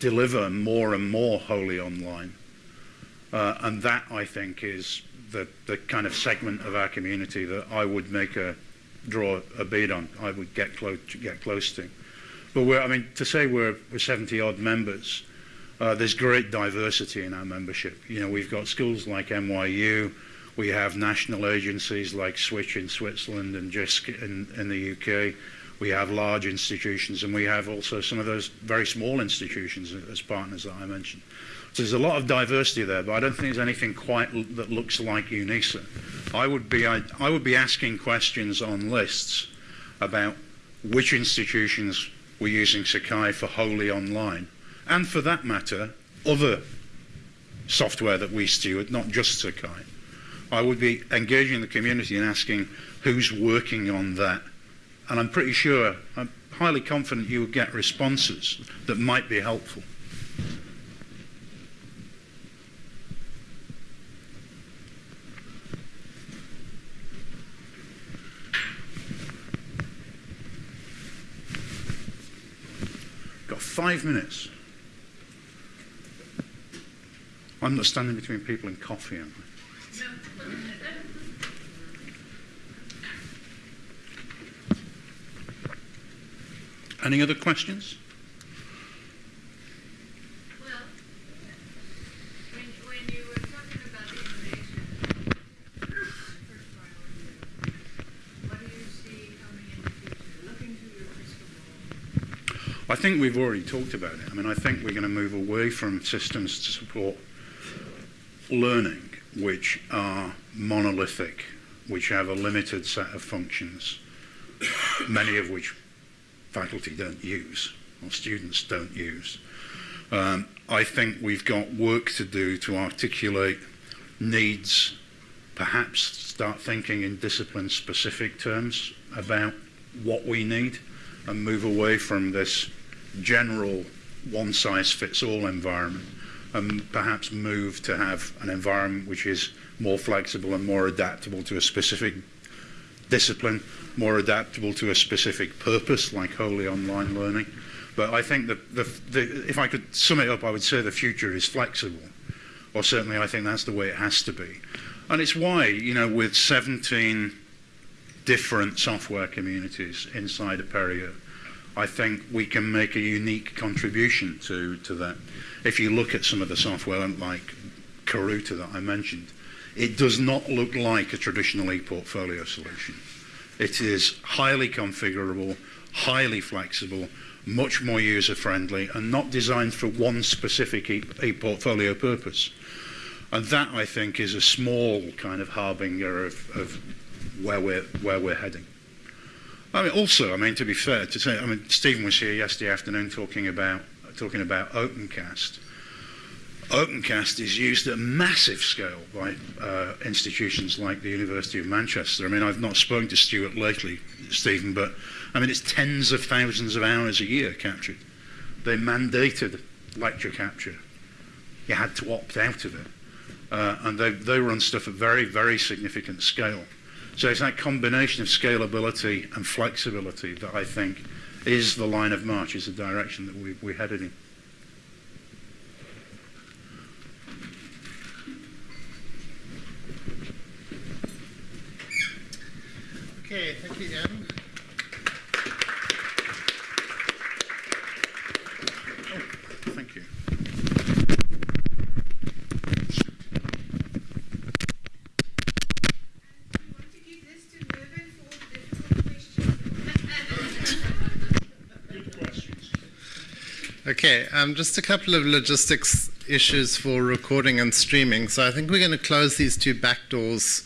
deliver more and more wholly online. Uh, and that, I think, is the, the kind of segment of our community that I would make a draw a bead on. I would get close get close to. But we're, I mean, to say we're, we're 70 odd members, uh, there's great diversity in our membership. You know, we've got schools like NYU, we have national agencies like Switch in Switzerland and JISC in, in the UK. We have large institutions, and we have also some of those very small institutions as partners that I mentioned. So there's a lot of diversity there, but I don't think there's anything quite that looks like UNISA. I would be I, I would be asking questions on lists about which institutions were using Sakai for wholly online, and for that matter, other software that we steward, not just Sakai. I would be engaging the community and asking who's working on that. And I'm pretty sure, I'm highly confident you would get responses that might be helpful. Got five minutes. I'm not standing between people and coffee, am I? Any other questions? I think we've already talked about it. I mean, I think we're going to move away from systems to support learning, which are monolithic, which have a limited set of functions, many of which faculty don't use or students don't use. Um, I think we've got work to do to articulate needs, perhaps start thinking in discipline specific terms about what we need and move away from this general one size fits all environment and perhaps move to have an environment which is more flexible and more adaptable to a specific discipline, more adaptable to a specific purpose like wholly online learning. But I think that the, the, if I could sum it up, I would say the future is flexible, or certainly I think that's the way it has to be. And it's why, you know, with 17 different software communities inside Apereo, I think we can make a unique contribution to, to that. If you look at some of the software like Karuta that I mentioned, it does not look like a traditional e-portfolio solution. It is highly configurable, highly flexible, much more user-friendly, and not designed for one specific e- e-portfolio purpose. And that, I think, is a small kind of harbinger of, of where we're where we're heading. I mean, also, I mean, to be fair, to say, I mean, Stephen was here yesterday afternoon talking about talking about OpenCast. OpenCast is used at massive scale by uh, institutions like the University of Manchester. I mean, I've not spoken to Stuart lately, Stephen, but I mean, it's tens of thousands of hours a year captured. They mandated lecture capture. You had to opt out of it. Uh, and they, they run stuff at very, very significant scale. So it's that combination of scalability and flexibility that I think is the line of march, is the direction that we, we're headed in. Okay, thank you, Ian. Oh, thank you. We want to give this to Mervyn for all the difficult questions. Okay, um, just a couple of logistics issues for recording and streaming. So I think we're going to close these two back doors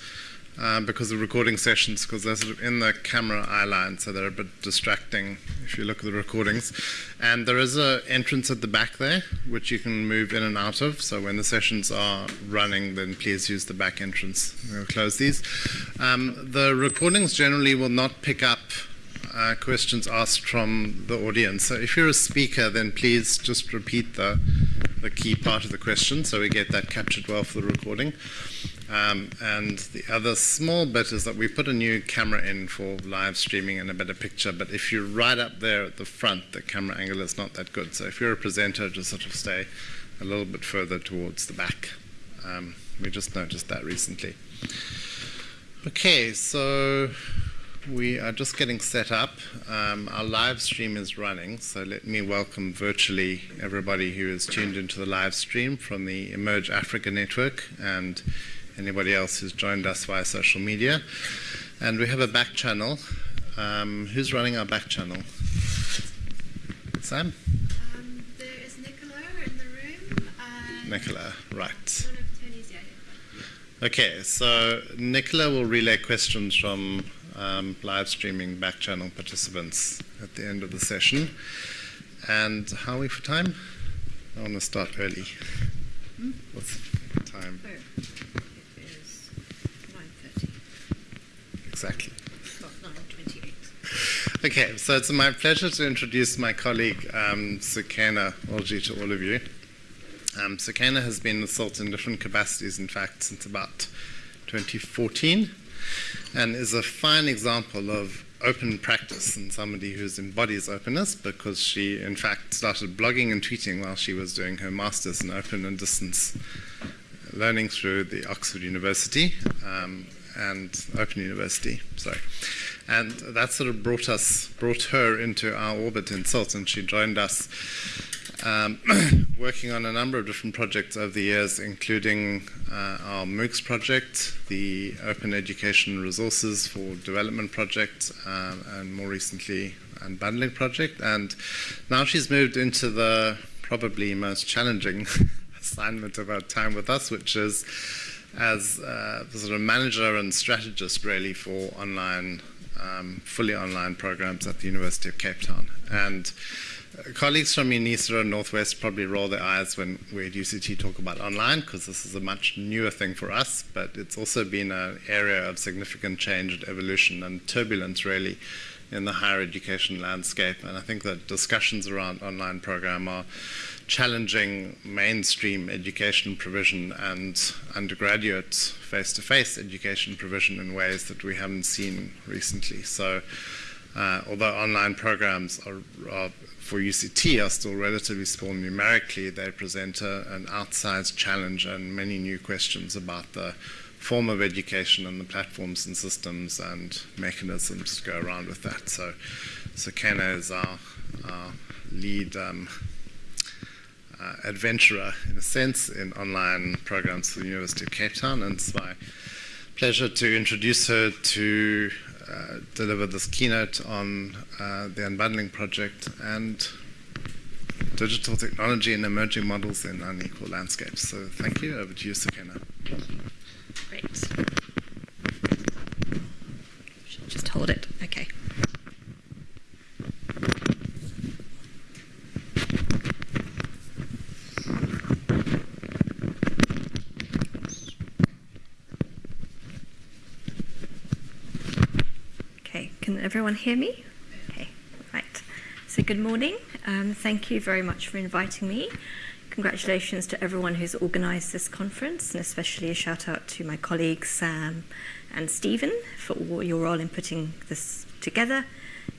um, because of recording sessions, because they're sort of in the camera eye line, so they're a bit distracting if you look at the recordings. And there is an entrance at the back there, which you can move in and out of. So when the sessions are running, then please use the back entrance. We'll close these. Um, the recordings generally will not pick up uh, questions asked from the audience. So if you're a speaker, then please just repeat the, the key part of the question so we get that captured well for the recording. Um, and the other small bit is that we put a new camera in for live streaming and a better picture. But if you're right up there at the front, the camera angle is not that good. So if you're a presenter, just sort of stay a little bit further towards the back. Um, we just noticed that recently. Okay, so we are just getting set up. Um, our live stream is running, so let me welcome virtually everybody who is tuned into the live stream from the Emerge Africa Network and anybody else who's joined us via social media. And we have a back channel. Um, who's running our back channel? Sam? Um, there is Nicola in the room. Nicola, right. One of Tony's, yeah. yeah. Okay, so Nicola will relay questions from um, live streaming back channel participants at the end of the session. And how are we for time? I want to start early. What's the time? Oh, it is 9.30, Exactly. well, 9.28. Okay, so it's my pleasure to introduce my colleague um, Sukaina Walji to all of you. Um, has been in different capacities, in fact, since about 2014, and is a fine example of open practice and somebody who embodies openness because she, in fact, started blogging and tweeting while she was doing her master's in open and distance learning through the Oxford University um, and Open University. Sorry. And that sort of brought us, brought her into our orbit in CILT, and she joined us um, <clears throat> working on a number of different projects over the years, including uh, our MOOCs project, the Open Education Resources for Development project, um, and more recently, Unbundling project. And now she's moved into the probably most challenging <laughs> assignment of our time with us, which is as uh, sort of manager and strategist really for online, um, fully online programs at the University of Cape Town. And uh, colleagues from UNISA and Northwest probably roll their eyes when we at UCT talk about online because this is a much newer thing for us, but it's also been an area of significant change and evolution and turbulence really in the higher education landscape. And I think that discussions around online program are challenging mainstream education provision and undergraduate face-to-face education provision in ways that we haven't seen recently. So uh, although online programs are, are, for UCT are still relatively small numerically, they present a, an outsized challenge and many new questions about the form of education and the platforms and systems and mechanisms to go around with that. So, so Kena is our, our lead um, adventurer, in a sense, in online programs for the University of Cape Town, and it's my pleasure to introduce her to uh, deliver this keynote on uh, the Unbundling Project and digital technology and emerging models in unequal landscapes. So thank you. Over to you, Sukaina. Great. Just hold it. Okay. Okay, can everyone hear me? Okay, right. So, good morning. Um, thank you very much for inviting me. Congratulations to everyone who's organised this conference, and especially a shout out to my colleagues Sam and Stephen for all your role in putting this together.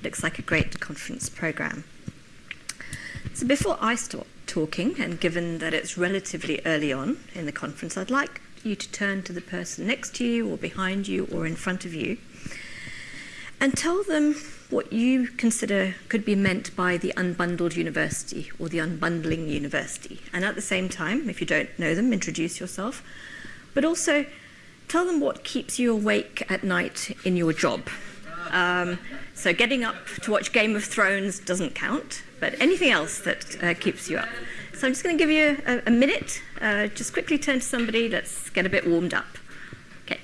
Looks like a great conference programme. So, before I start talking, and given that it's relatively early on in the conference, I'd like you to turn to the person next to you, or behind you, or in front of you and tell them what you consider could be meant by the unbundled university or the unbundling university. And at the same time, if you don't know them, introduce yourself. But also tell them what keeps you awake at night in your job. Um, so getting up to watch Game of Thrones doesn't count, but anything else that uh, keeps you up. So I'm just going to give you a, a minute. Uh, just quickly turn to somebody. Let's get a bit warmed up. Okay.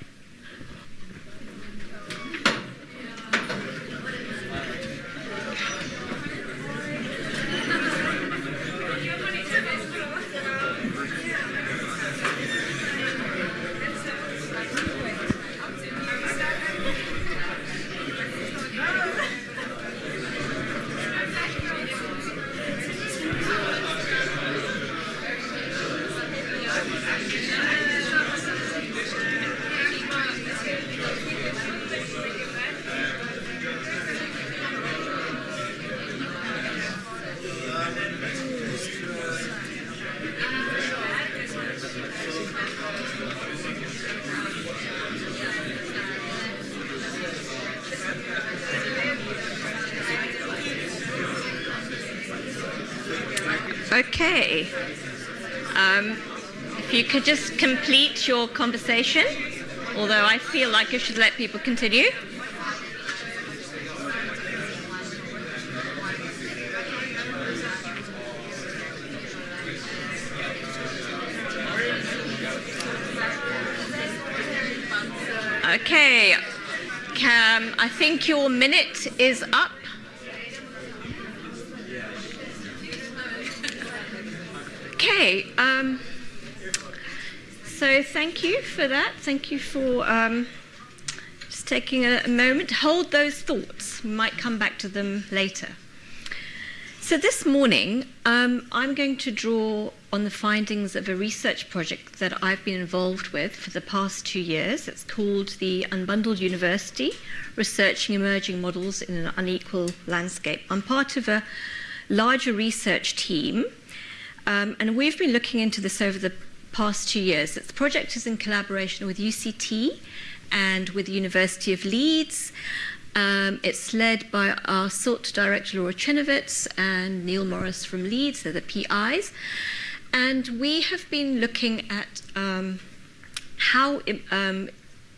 Okay. Um, if you could just complete your conversation, although I feel like I should let people continue. Okay. Cam, I think your minute is up. Okay. Um, so thank you for that. Thank you for um, just taking a, a moment. Hold those thoughts. We might come back to them later. So this morning, um, I'm going to draw on the findings of a research project that I've been involved with for the past two years. It's called the Unbundled University, Researching Emerging Models in an Unequal Landscape. I'm part of a larger research team um, and we've been looking into this over the past two years. The project is in collaboration with UCT and with the University of Leeds. Um, it's led by our CILT director, Laura Czerniewicz, and Neil Morris from Leeds. They're the PIs. And we have been looking at um, how, um,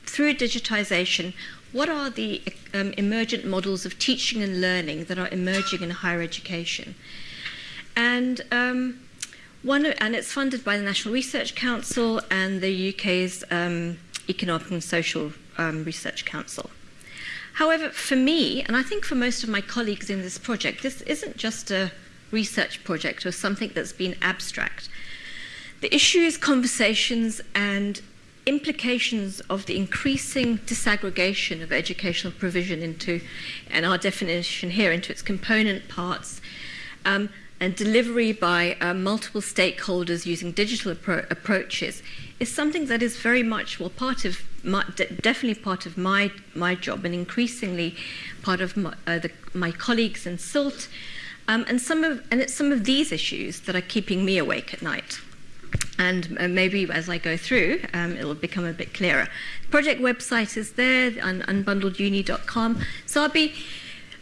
through digitization, what are the um, emergent models of teaching and learning that are emerging in higher education? And um, one, and it's funded by the National Research Council and the UK's um, Economic and Social um, Research Council. However, for me, and I think for most of my colleagues in this project, this isn't just a research project or something that's been abstract. The issues, conversations, and implications of the increasing disaggregation of educational provision into, and our definition here, into its component parts, um, and delivery by uh, multiple stakeholders using digital appro approaches is something that is very much well part of my, de definitely part of my my job and increasingly part of my, uh, the, my colleagues in CILT um, and some of and it's some of these issues that are keeping me awake at night. and uh, maybe as I go through, um, it'll become a bit clearer. The Project website is there, un- unbundleduni.com. So I'll be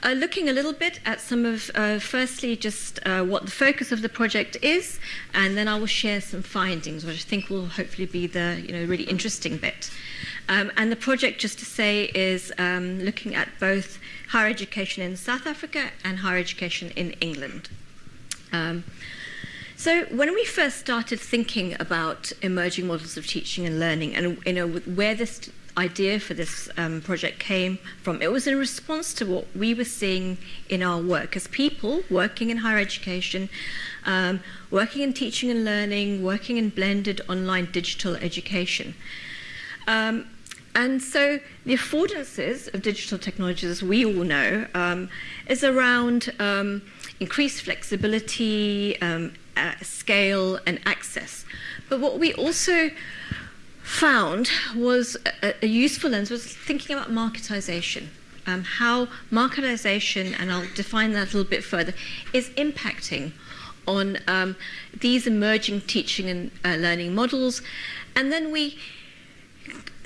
uh, looking a little bit at some of, uh, firstly, just uh, what the focus of the project is, and then I will share some findings, which I think will hopefully be the you know really interesting bit. Um, and the project, just to say, is um, looking at both higher education in South Africa and higher education in England. Um, so when we first started thinking about emerging models of teaching and learning, and you know where this idea for this um, project came from, it was in response to what we were seeing in our work as people working in higher education, um, working in teaching and learning, working in blended online digital education. Um, and so the affordances of digital technologies, as we all know, um, is around um, increased flexibility, um, uh, scale, and access. But what we also found was a, a useful lens was thinking about marketization. Um, how marketization, and I'll define that a little bit further, is impacting on um, these emerging teaching and uh, learning models. And then we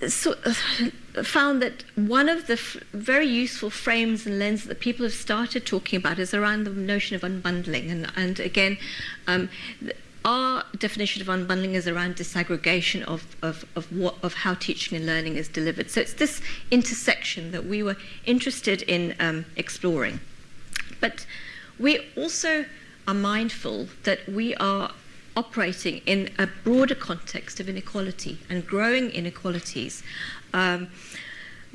so, uh, found that one of the very useful frames and lenses that people have started talking about is around the notion of unbundling. And, and again, um, our definition of unbundling is around disaggregation of, of, of, what, of how teaching and learning is delivered. So it's this intersection that we were interested in um, exploring. But we also are mindful that we are operating in a broader context of inequality and growing inequalities. Um,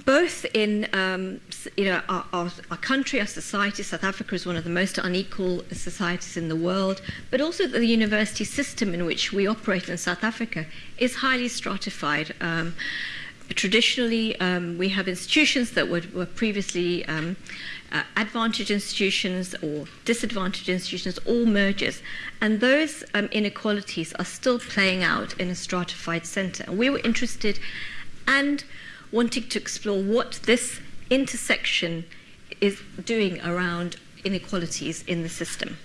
both in um, you know our, our, our, country, our society, South Africa is one of the most unequal societies in the world, but also the university system in which we operate in South Africa is highly stratified. Um, traditionally, um, we have institutions that were, were previously um, uh, institutions or disadvantaged institutions, all mergers. And those um, inequalities are still playing out in a stratified centre. And we were interested and wanting to explore what this intersection is doing around inequalities in the system.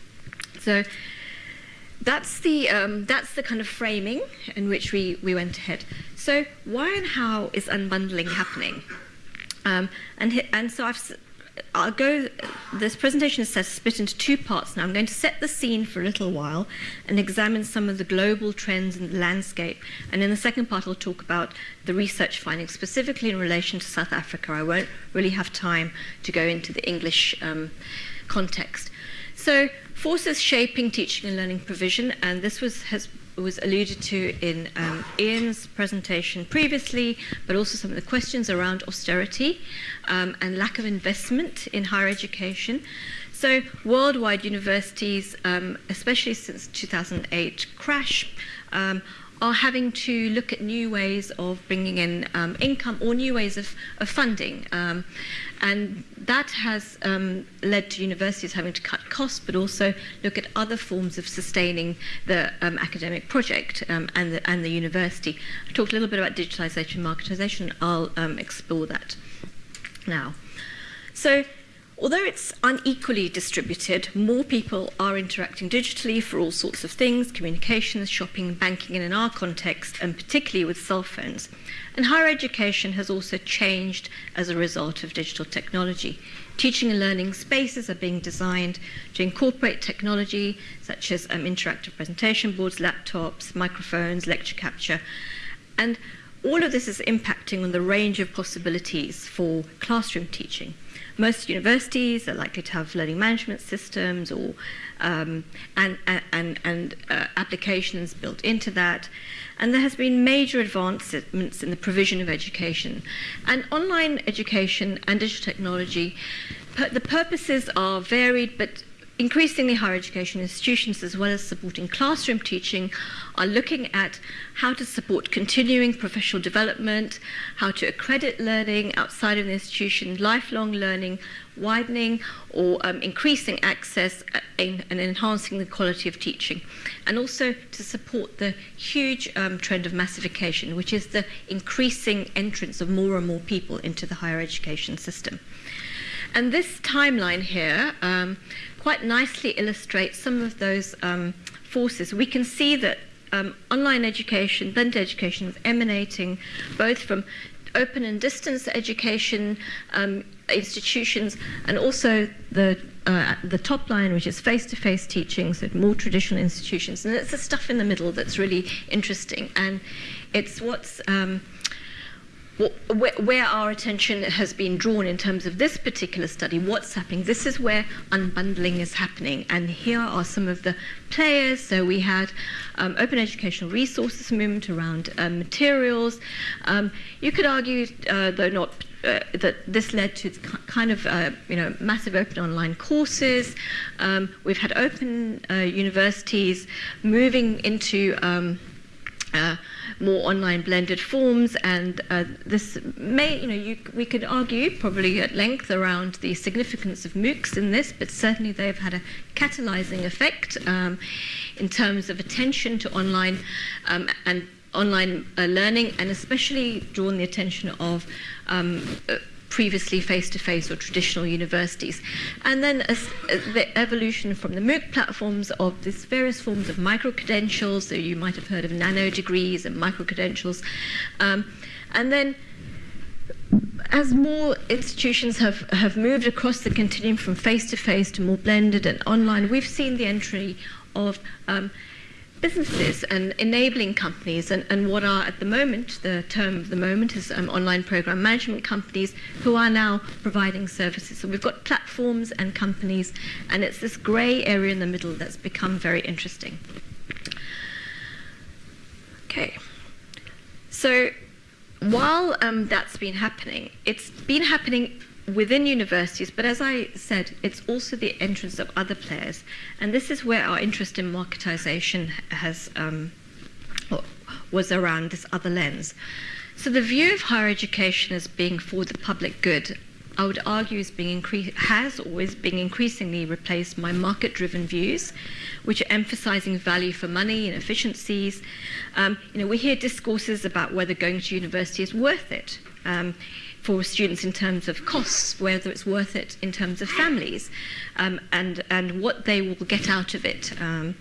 So that's the, um, that's the kind of framing in which we, we went ahead. So why and how is unbundling happening? Um, and, and so I've I'll go, this presentation is split into two parts now. I'm going to set the scene for a little while and examine some of the global trends in the landscape. And in the second part, I'll talk about the research findings, specifically in relation to South Africa. I won't really have time to go into the English um, context. So, forces shaping teaching and learning provision, and this was, has was alluded to in um, Ian's presentation previously, but also some of the questions around austerity um, and lack of investment in higher education. So, worldwide universities, um, especially since 2008 crash, um, are having to look at new ways of bringing in um, income or new ways of, of funding. And that has um, led to universities having to cut costs, but also look at other forms of sustaining the um, academic project um, and, the, and the university. I talked a little bit about digitalization and marketization. I'll um, explore that now. So Although it's unequally distributed, more people are interacting digitally for all sorts of things communications, shopping, banking, and in our context, and particularly with cell phones. And higher education has also changed as a result of digital technology. Teaching and learning spaces are being designed to incorporate technology such as um, interactive presentation boards, laptops, microphones, lecture capture. And all of this is impacting on the range of possibilities for classroom teaching. Most universities are likely to have learning management systems or um, and, and, and uh, applications built into that. And there has been major advancements in the provision of education. And online education and digital technology, the purposes are varied, but increasingly higher education institutions, as well as supporting classroom teaching, are looking at how to support continuing professional development, how to accredit learning outside of the institution, lifelong learning, widening or um, increasing access uh, and enhancing the quality of teaching, and also to support the huge um, trend of massification, which is the increasing entrance of more and more people into the higher education system. And this timeline here um, quite nicely illustrates some of those um, forces. We can see that um, online education, blended education is emanating both from open and distance education um, institutions and also the uh, the top line, which is face-to-face teaching, so more traditional institutions, and it's the stuff in the middle that's really interesting, and it's what's um, where, our attention has been drawn in terms of this particular study, what's happening. This is where unbundling is happening, and here are some of the players. So we had um, open educational resources movement around um, materials. Um, you could argue, uh, though not uh, that this led to kind of uh, you know massive open online courses. Um, we've had open uh, universities moving into um, uh, more online blended forms, and uh, this may, you know, you, we could argue probably at length around the significance of MOOCs in this, but certainly they've had a catalyzing effect um, in terms of attention to online um, and online uh, learning, and especially drawn the attention of um, uh, previously face-to-face or traditional universities. And then as, as the evolution from the MOOC platforms of these various forms of micro-credentials, so you might have heard of nano degrees and micro-credentials. Um, and then as more institutions have, have moved across the continuum from face-to-face -to, more blended and online, we've seen the entry of um, businesses and enabling companies, and, and what are at the moment, the term of the moment is um, online program management companies who are now providing services. So we've got platforms and companies, and it's this grey area in the middle that's become very interesting. Okay. So while um, that's been happening, it's been happening within universities, but as I said, it's also the entrance of other players. And this is where our interest in marketization has um, was around this other lens. So the view of higher education as being for the public good, I would argue is being has always been increasingly replaced by market-driven views, which are emphasizing value for money and efficiencies. Um, you know, we hear discourses about whether going to university is worth it. Um, for students in terms of costs, whether it's worth it in terms of families, um, and, and what they will get out of it. Um,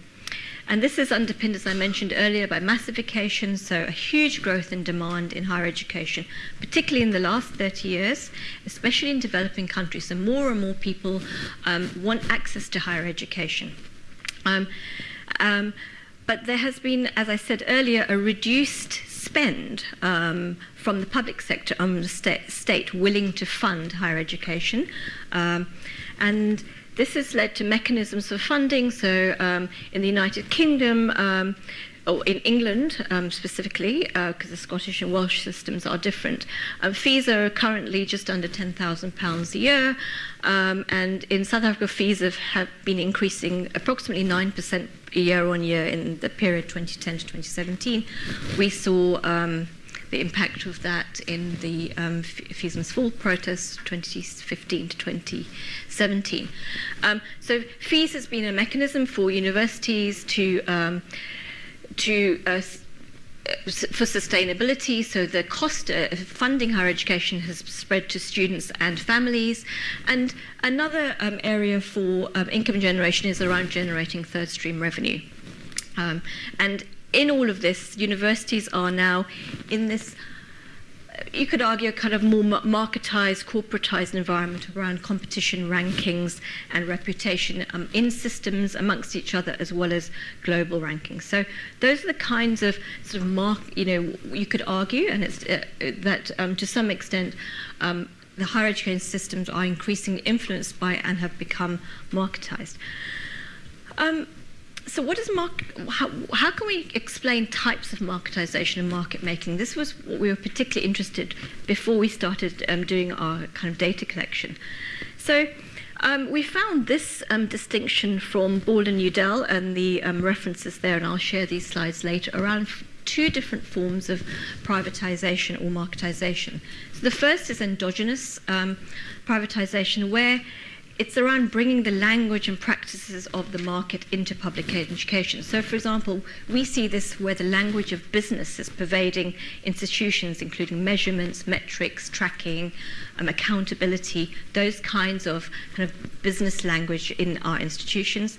and this is underpinned, as I mentioned earlier, by massification, so a huge growth in demand in higher education, particularly in the last 30 years, especially in developing countries. So more and more people um, want access to higher education. Um, um, but there has been, as I said earlier, a reduced spend um, from the public sector on the sta state willing to fund higher education. Um, and this has led to mechanisms for funding. So um, in the United Kingdom, um, or in England um, specifically, because uh, the Scottish and Welsh systems are different, um, fees are currently just under £10,000 a year. Um, and in South Africa, fees have, have been increasing approximately 9% year on year in the period 2010 to 2017. We saw um, the impact of that in the um, Fees Must Fall protests 2015 to 2017. Um, so fees has been a mechanism for universities to um, to uh, for sustainability, so the cost of funding higher education has spread to students and families. And another um, area for um, income generation is around generating third stream revenue. Um, and in all of this, universities are now in this you could argue a kind of more marketized, corporatized environment around competition rankings and reputation um, in systems amongst each other as well as global rankings. So those are the kinds of sort of mark, you know, you could argue, and it's uh, that um, to some extent um, the higher education systems are increasingly influenced by and have become marketized. Um, so what is how, how can we explain types of marketization and market making? This was what we were particularly interested before we started um, doing our kind of data collection. So um, we found this um, distinction from Ball and Youdell and the um, references there, and I'll share these slides later, around two different forms of privatization or marketization. So the first is endogenous um, privatization, where it's around bringing the language and practices of the market into public education. So, for example, we see this where the language of business is pervading institutions, including measurements, metrics, tracking, um, accountability, those kinds of kind of business language in our institutions.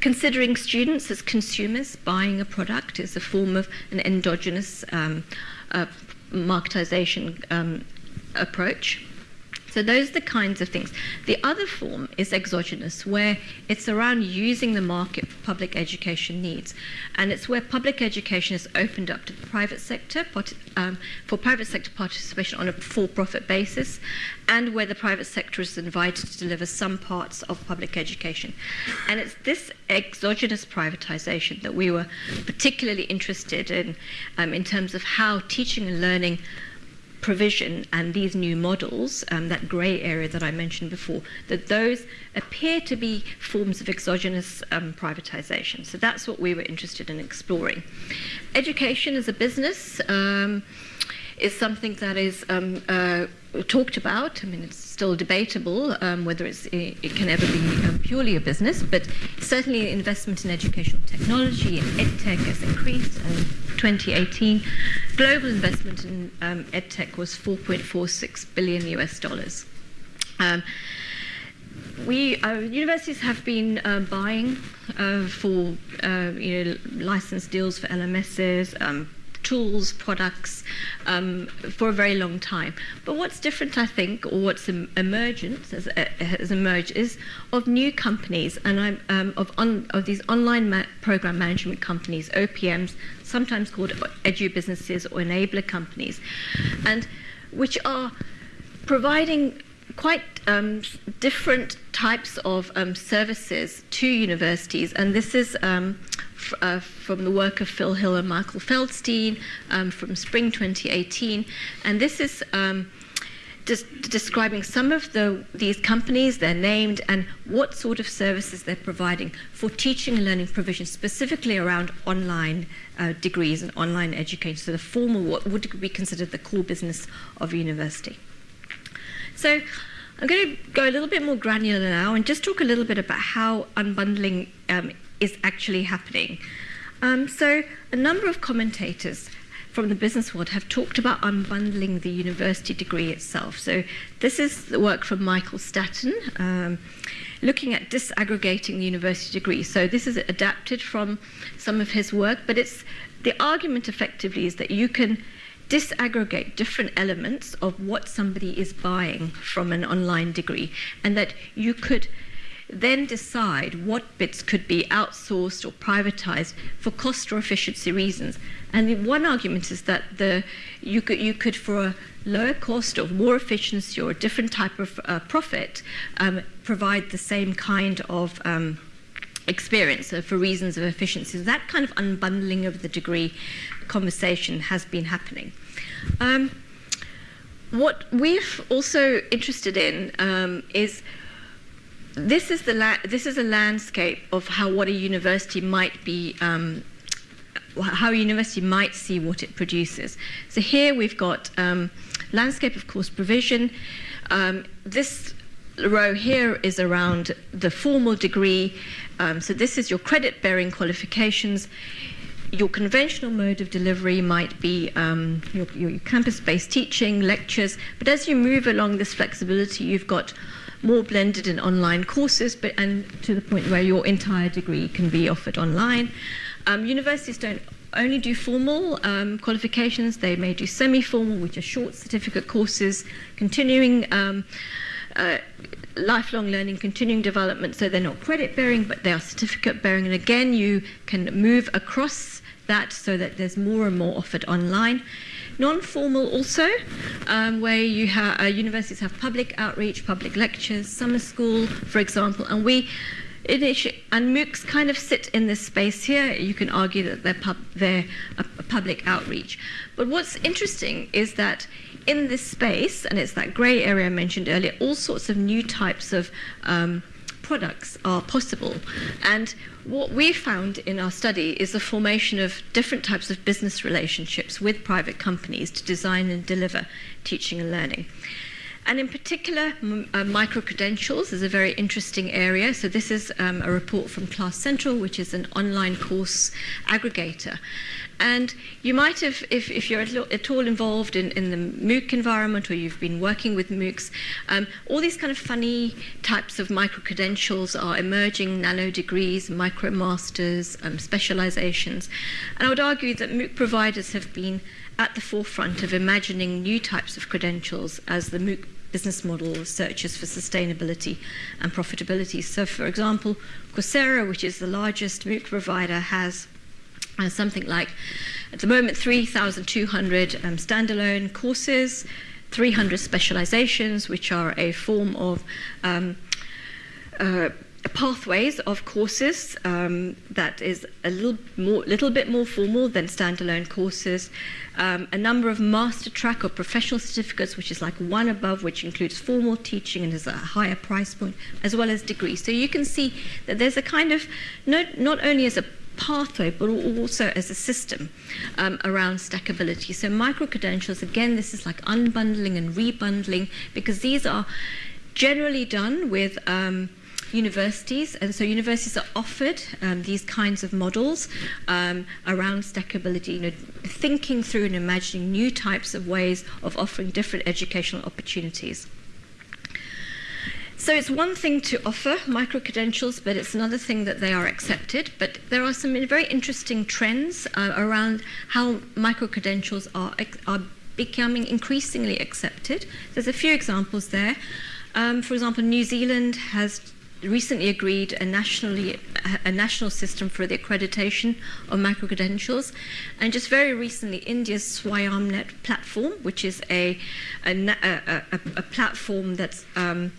considering students as consumers buying a product is a form of an endogenous um, uh, marketization um, approach. So those are the kinds of things. The other form is exogenous, where it's around using the market for public education needs, and it's where public education is opened up to the private sector um, for private sector participation on a for-profit basis, and where the private sector is invited to deliver some parts of public education. And it's this exogenous privatization that we were particularly interested in, um, in terms of how teaching and learning provision and these new models, um, that grey area that I mentioned before, that those appear to be forms of exogenous um, privatization. So that's what we were interested in exploring. Education as a business um, is something that is um, uh, talked about. I mean, it's still debatable um, whether it's, it, can ever be um, purely a business, but certainly investment in educational technology and edtech has increased. And 2018, global investment in um, edtech was 4.46 billion US dollars. Um, we uh, universities have been uh, buying uh, for uh, you know license deals for LMSs, um, tools, products um, for a very long time. But what's different, I think, or what's em- emergent has, uh, has emerged is of new companies and um, of, of these online ma- program management companies, OPMs, sometimes called edu businesses or enabler companies, and which are providing quite um, different types of um, services to universities, and this is um, uh, from the work of Phil Hill and Michael Feldstein um, from spring 2018, and this is. Um, des- describing some of the, these companies, they're named, and what sort of services they're providing for teaching and learning provision, specifically around online uh, degrees and online education. So the formal, what would be considered the core business of university. So I'm going to go a little bit more granular now and just talk a little bit about how unbundling um, is actually happening. Um, so a number of commentators from the business world have talked about unbundling the university degree itself. So this is the work from Michael Staton, um, looking at disaggregating the university degree. So this is adapted from some of his work, but it's the argument effectively is that you can disaggregate different elements of what somebody is buying from an online degree, and that you could then decide what bits could be outsourced or privatized for cost or efficiency reasons. And the one argument is that the you could you could for a lower cost or more efficiency or a different type of uh, profit um, provide the same kind of um, experience uh, for reasons of efficiency. That kind of unbundling of the degree conversation has been happening. Um, what we're also interested in um, is this is the this is a landscape of how what a university might be um, how a university might see what it produces. So here we've got um, landscape of course provision. Um, this row here is around the formal degree. Um, so this is your credit-bearing qualifications. Your conventional mode of delivery might be um, your, your campus-based teaching, lectures. But as you move along this flexibility, you've got more blended and online courses, but and to the point where your entire degree can be offered online. Um, universities don't only do formal um, qualifications; they may do semi-formal, which are short certificate courses, continuing. Um, uh, lifelong learning, continuing development, so they're not credit bearing, but they are certificate bearing. And again, you can move across that so that there's more and more offered online. Non-formal also, um, where you uh, universities have public outreach, public lectures, summer school, for example, and we and MOOCs kind of sit in this space here. You can argue that they're, pub- they're a, a public outreach, but what's interesting is that in this space, and it's that grey area I mentioned earlier, all sorts of new types of um, products are possible. And what we found in our study is the formation of different types of business relationships with private companies to design and deliver teaching and learning. And in particular, uh, micro credentials is a very interesting area. So, this is um, a report from Class Central, which is an online course aggregator. And you might have, if, if you're at all involved in, in the MOOC environment or you've been working with MOOCs, um, all these kind of funny types of micro credentials are emerging nano degrees, micro masters, um, specializations. And I would argue that MOOC providers have been at the forefront of imagining new types of credentials as the MOOC business model searches for sustainability and profitability. So, for example, Coursera, which is the largest MOOC provider, has uh, something like, at the moment, 3,200 um, standalone courses, 300 specializations, which are a form of um, uh, pathways of courses um, that is a little more, little bit more formal than standalone courses. Um, a number of master track or professional certificates, which is like one above, which includes formal teaching and is a higher price point, as well as degrees. So you can see that there's a kind of not not only as a pathway, but also as a system um, around stackability. So micro credentials, again, this is like unbundling and rebundling because these are generally done with um, universities, and so universities are offered um, these kinds of models um, around stackability, you know, thinking through and imagining new types of ways of offering different educational opportunities. So it's one thing to offer micro credentials, but it's another thing that they are accepted. But there are some very interesting trends uh, around how micro credentials are are becoming increasingly accepted. There's a few examples there. Um, for example, New Zealand has recently agreed a nationally a national system for the accreditation of micro credentials, and just very recently, India's Swayamnet platform, which is a a, a, a, a platform that's um,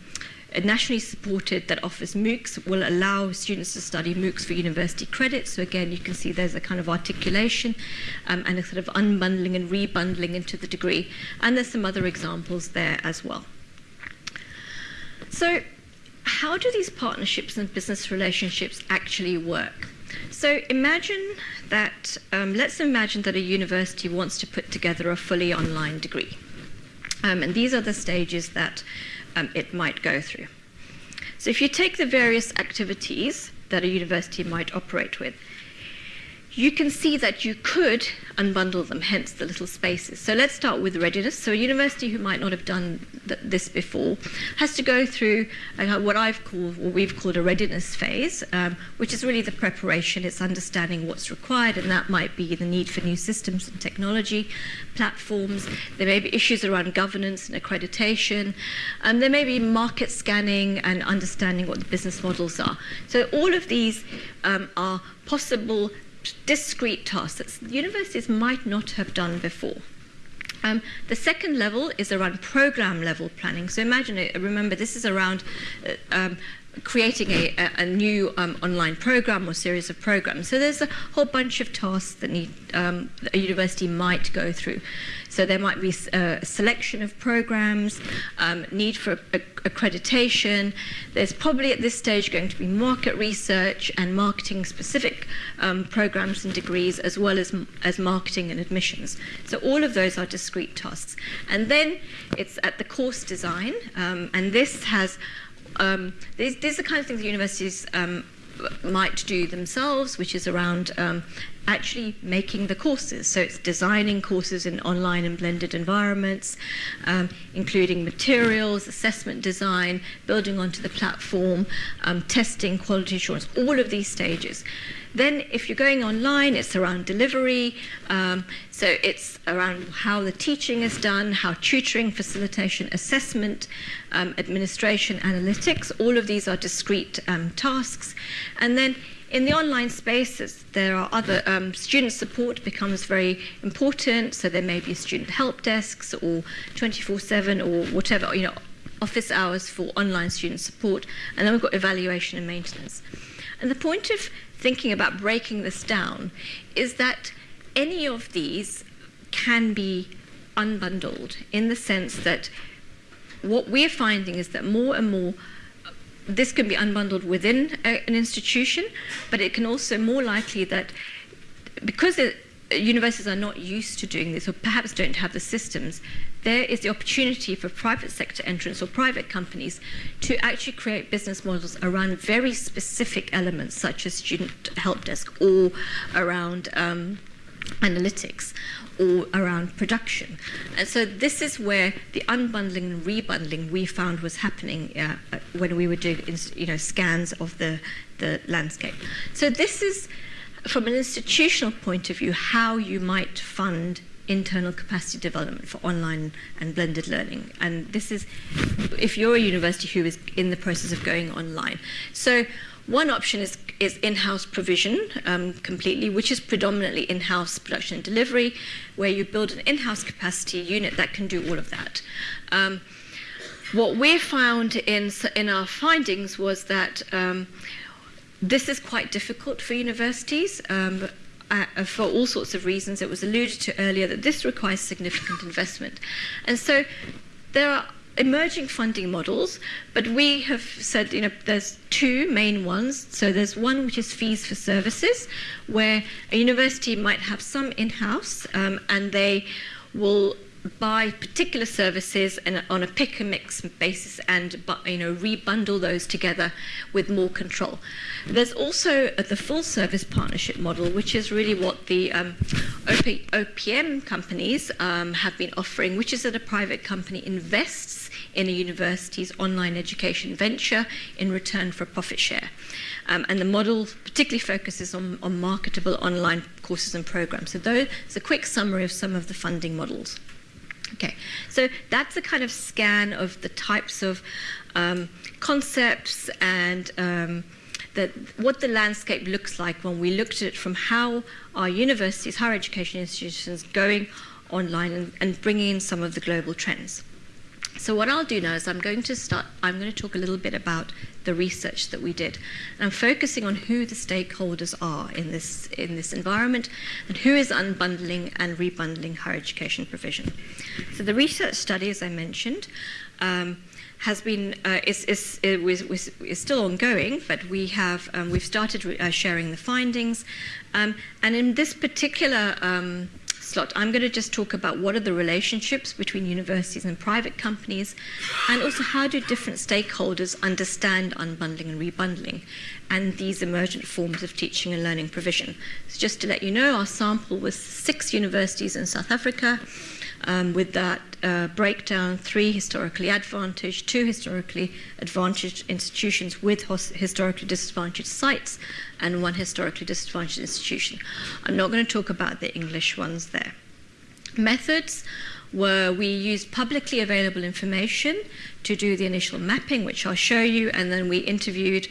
nationally supported that offers MOOCs will allow students to study MOOCs for university credit. So again, you can see there's a kind of articulation um, and a sort of unbundling and rebundling into the degree. And there's some other examples there as well. So how do these partnerships and business relationships actually work? So imagine that, um, let's imagine that a university wants to put together a fully online degree. Um, and these are the stages that um, it might go through. So if you take the various activities that a university might operate with, you can see that you could unbundle them, hence the little spaces. So let's start with readiness. So a university who might not have done th- this before has to go through uh, what I've called, what we've called a readiness phase, um, which is really the preparation. It's understanding what's required, and that might be the need for new systems and technology, platforms. There may be issues around governance and accreditation. Um, there may be market scanning and understanding what the business models are. So all of these um, are possible discrete tasks that universities might not have done before. Um, the second level is around program level planning. So imagine it, remember, this is around uh, um, creating a, a, a new um, online program or series of programs. So there's a whole bunch of tasks that need um, a university might go through. So there might be uh, a selection of programs, um, need for accreditation. There's probably at this stage going to be market research and marketing specific um, programs and degrees, as well as, as marketing and admissions. So all of those are discrete tasks. And then it's at the course design, um, and this has um, these, these, are the kind of things that universities um, might do themselves, which is around um, actually making the courses. So it's designing courses in online and blended environments, um, including materials, assessment design, building onto the platform, um, testing, quality assurance, all of these stages. Then, if you're going online, it's around delivery. Um, so it's around how the teaching is done, how tutoring, facilitation, assessment, um, administration, analytics. All of these are discrete um, tasks. And then in the online spaces, there are other um, student support becomes very important. So there may be student help desks or 24/7 or whatever you know office hours for online student support, and then we've got evaluation and maintenance. And the point of thinking about breaking this down is that any of these can be unbundled in the sense that what we're finding is that more and more this can be unbundled within a, an institution, but it can also more likely that because it, universities are not used to doing this or perhaps don't have the systems, there is the opportunity for private sector entrants or private companies to actually create business models around very specific elements such as student help desk or around um, analytics or around production. And so this is where the unbundling and rebundling we found was happening uh, uh, when we were doing you know, scans of the, the landscape. So this is, from an institutional point of view, how you might fund internal capacity development for online and blended learning. And this is if you're a university who is in the process of going online. So one option is, is in-house provision um, completely, which is predominantly in-house production and delivery, where you build an in-house capacity unit that can do all of that. Um, what we found in, in our findings was that um, this is quite difficult for universities. Um, uh, for all sorts of reasons, it was alluded to earlier that this requires significant investment. And so there are emerging funding models, but we have said, you know, there's two main ones. So there's one which is fees for services, where a university might have some in-house um, and they will buy particular services and on a pick and mix basis and you know rebundle those together with more control. There's also uh, the full service partnership model, which is really what the um, OP, OPM companies um, have been offering, which is that a private company invests in a university's online education venture in return for a profit share. Um, and the model particularly focuses on, on marketable online courses and programs. So those, a quick summary of some of the funding models. Okay, so that's a kind of scan of the types of um, concepts and um, that what the landscape looks like when we looked at it from how our universities, higher education institutions, going online and, and bringing in some of the global trends. So what I'll do now is I'm going to start. I'm going to talk a little bit about the research that we did. And I'm focusing on who the stakeholders are in this in this environment, and who is unbundling and rebundling higher education provision. So the research study, as I mentioned. Um, has been uh, is, is, is, was, is still ongoing, but we have um, we've started uh, sharing the findings, um, and in this particular um, slot, I'm going to just talk about what are the relationships between universities and private companies, and also how do different stakeholders understand unbundling and rebundling, and these emergent forms of teaching and learning provision. So just to let you know, our sample was six universities in South Africa. Um, with that uh, breakdown, three historically advantaged, two historically advantaged institutions with historically disadvantaged sites, and one historically disadvantaged institution. I'm not going to talk about the English ones there. Methods were we used publicly available information to do the initial mapping, which I'll show you, and then we interviewed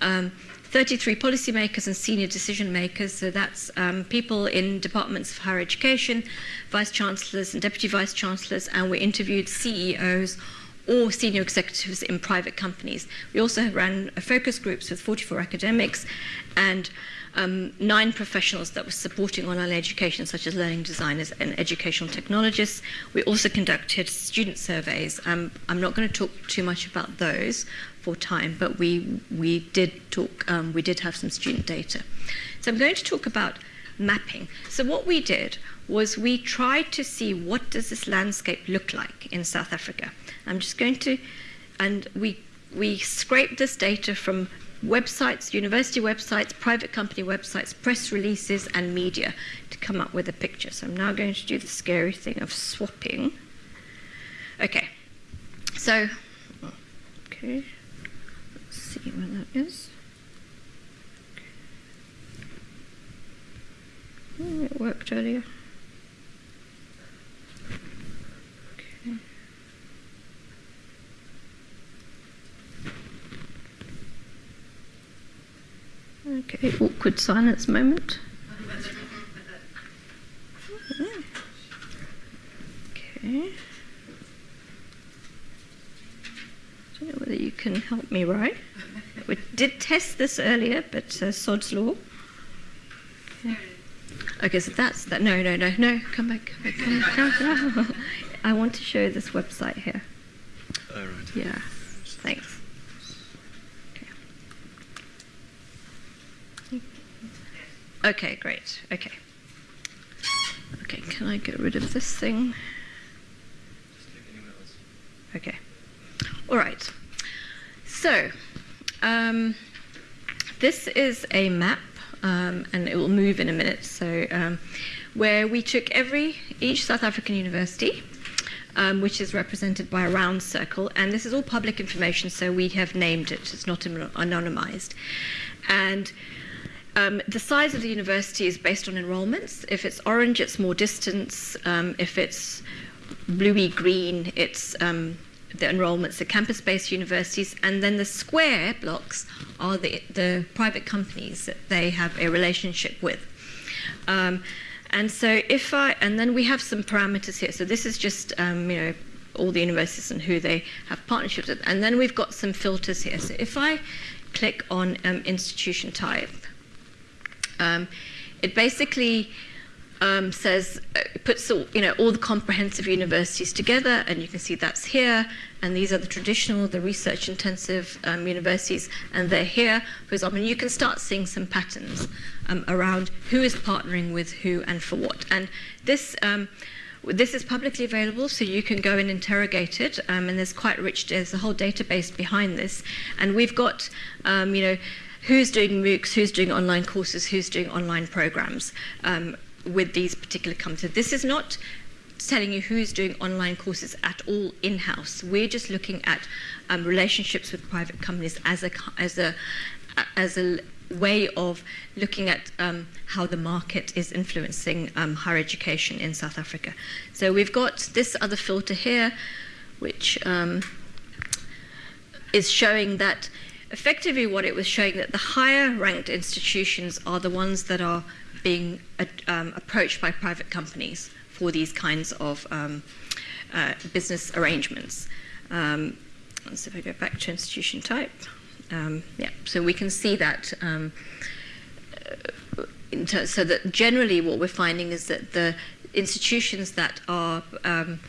um, 33 policymakers and senior decision makers. So that's um, people in departments of higher education, vice chancellors and deputy vice chancellors, and we interviewed CEOs or senior executives in private companies. We also ran focus groups with 44 academics and um, nine professionals that were supporting online education, such as learning designers and educational technologists. We also conducted student surveys. Um, I'm not going to talk too much about those for time, but we we did talk. Um, we did have some student data. So I'm going to talk about mapping. So what we did was we tried to see what does this landscape look like in South Africa. I'm just going to, and we we scraped this data from websites, university websites, private company websites, press releases, and media to come up with a picture. So I'm now going to do the scary thing of swapping. Okay, so, okay, let's see where that is. Oh, it worked earlier. Okay, awkward silence moment. Okay. I don't know whether you can help me, right? We did test this earlier, but uh, sod's law. Okay. okay, so that's that. No, no, no, no. Come back, come back, come back. Come <laughs> back. I want to show this website here. All right. Yeah, thanks. Okay. Great. Okay. Okay, can I get rid of this thing? Okay. All right. So, um, this is a map, um, and it will move in a minute. So, um, where we took every each South African university, um, which is represented by a round circle, and this is all public information, so we have named it. It's not anonymized, and um, the size of the university is based on enrollments. If it's orange, it's more distance. Um, if it's bluey green, it's um, the enrollments are campus-based universities, and then the square blocks are the, the private companies that they have a relationship with. Um, and so if I, and then we have some parameters here. So this is just, um, you know, all the universities and who they have partnerships with. And then we've got some filters here. So if I click on um, institution type, um, it basically um, says uh, puts all, you know all the comprehensive universities together, and you can see that's here. And these are the traditional, the research intensive um, universities, and they're here. For example, and you can start seeing some patterns um, around who is partnering with who and for what. And this. Um, this is publicly available, so you can go and interrogate it, um, and there's quite rich. There's a whole database behind this, and we've got, um, you know, who's doing MOOCs, who's doing online courses, who's doing online programs um, with these particular companies. This is not telling you who's doing online courses at all in-house. We're just looking at um, relationships with private companies as a as a as a way of looking at um, how the market is influencing um, higher education in South Africa. So we've got this other filter here, which um, is showing that effectively what it was showing that the higher ranked institutions are the ones that are being uh, um, approached by private companies for these kinds of um, uh, business arrangements. Um, so if I go back to institution type, um, yeah, so we can see that. Um, uh, so that generally what we're finding is that the institutions that are um,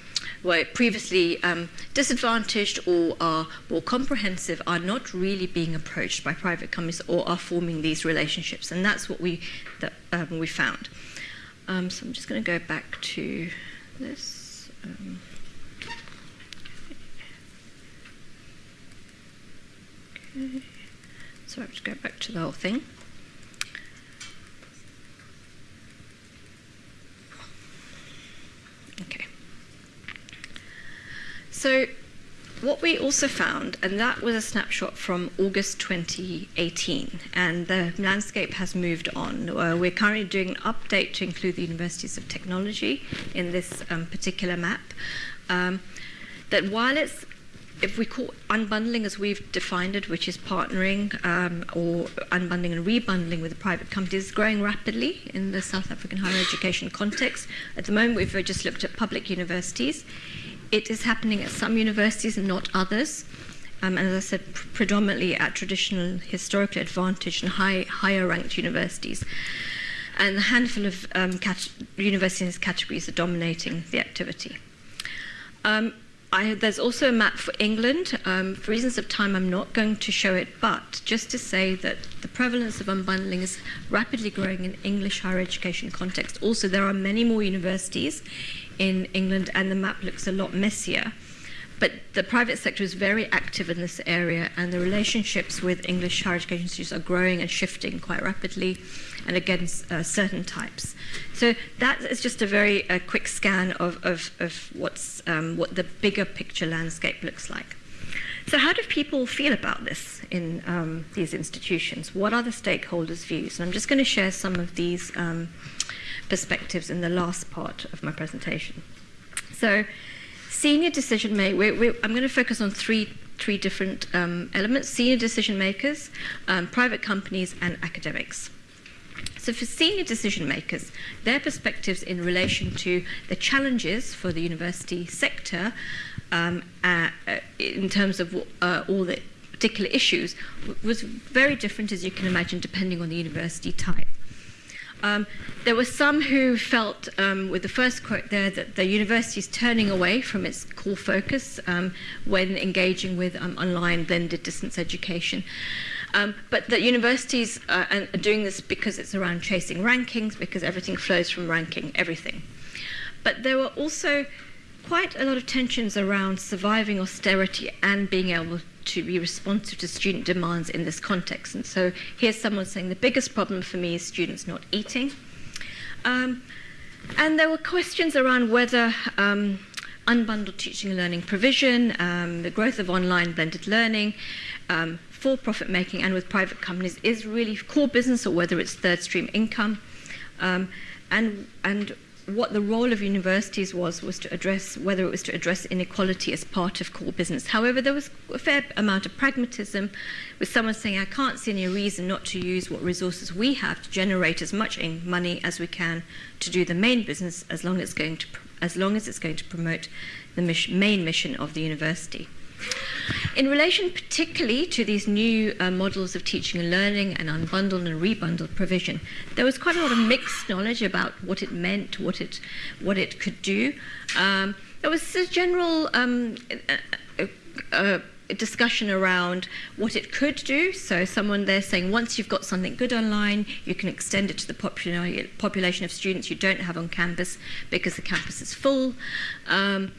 were previously um, disadvantaged or are more comprehensive are not really being approached by private companies or are forming these relationships, and that's what we that um, we found. Um, so I'm just going to go back to this. Um, okay. So I have to go back to the whole thing. Okay. So, what we also found, and that was a snapshot from August 2018, and the landscape has moved on. Uh, we're currently doing an update to include the universities of technology in this um, particular map. Um, that while it's if we call unbundling as we've defined it, which is partnering um, or unbundling and rebundling with the private companies, growing rapidly in the South African higher education context. At the moment, we've just looked at public universities. It is happening at some universities and not others. Um, and as I said, pr- predominantly at traditional, historically advantaged and high, higher ranked universities. And a handful of um, universities categories are dominating the activity. Um, I, there's also a map for England. Um, for reasons of time, I'm not going to show it, but just to say that the prevalence of unbundling is rapidly growing in English higher education context. Also, there are many more universities in England, and the map looks a lot messier. But the private sector is very active in this area, and the relationships with English higher education institutes are growing and shifting quite rapidly, and against uh, certain types. So that is just a very uh, quick scan of, of, of what's, um, what the bigger picture landscape looks like. So, how do people feel about this in um, these institutions? What are the stakeholders' views? And I'm just going to share some of these um, perspectives in the last part of my presentation. So, senior decision makers, I'm going to focus on three, three different um, elements senior decision makers, um, private companies, and academics. So, for senior decision makers, their perspectives in relation to the challenges for the university sector um, uh, uh, in terms of uh, all the particular issues was very different, as you can imagine, depending on the university type. Um, there were some who felt, um, with the first quote there, that the university is turning away from its core focus um, when engaging with um, online blended distance education. Um, but that universities uh, are doing this because it's around chasing rankings, because everything flows from ranking everything. But there were also quite a lot of tensions around surviving austerity and being able to be responsive to student demands in this context. And so here's someone saying the biggest problem for me is students not eating. Um, and there were questions around whether um, unbundled teaching and learning provision, um, the growth of online blended learning, um, for profit making and with private companies is really core business or whether it's third stream income. Um, and, and what the role of universities was was to address whether it was to address inequality as part of core business. However, there was a fair amount of pragmatism, with someone saying, "I can't see any reason not to use what resources we have to generate as much money as we can to do the main business, as long as going to as long as it's going to promote the mission, main mission of the university." In relation particularly to these new uh, models of teaching and learning and unbundled and rebundled provision, there was quite a lot of mixed knowledge about what it meant, what it, what it could do. Um, there was a general um, discussion around what it could do. So someone there saying once you've got something good online, you can extend it to the popula population of students you don't have on campus because the campus is full. Um,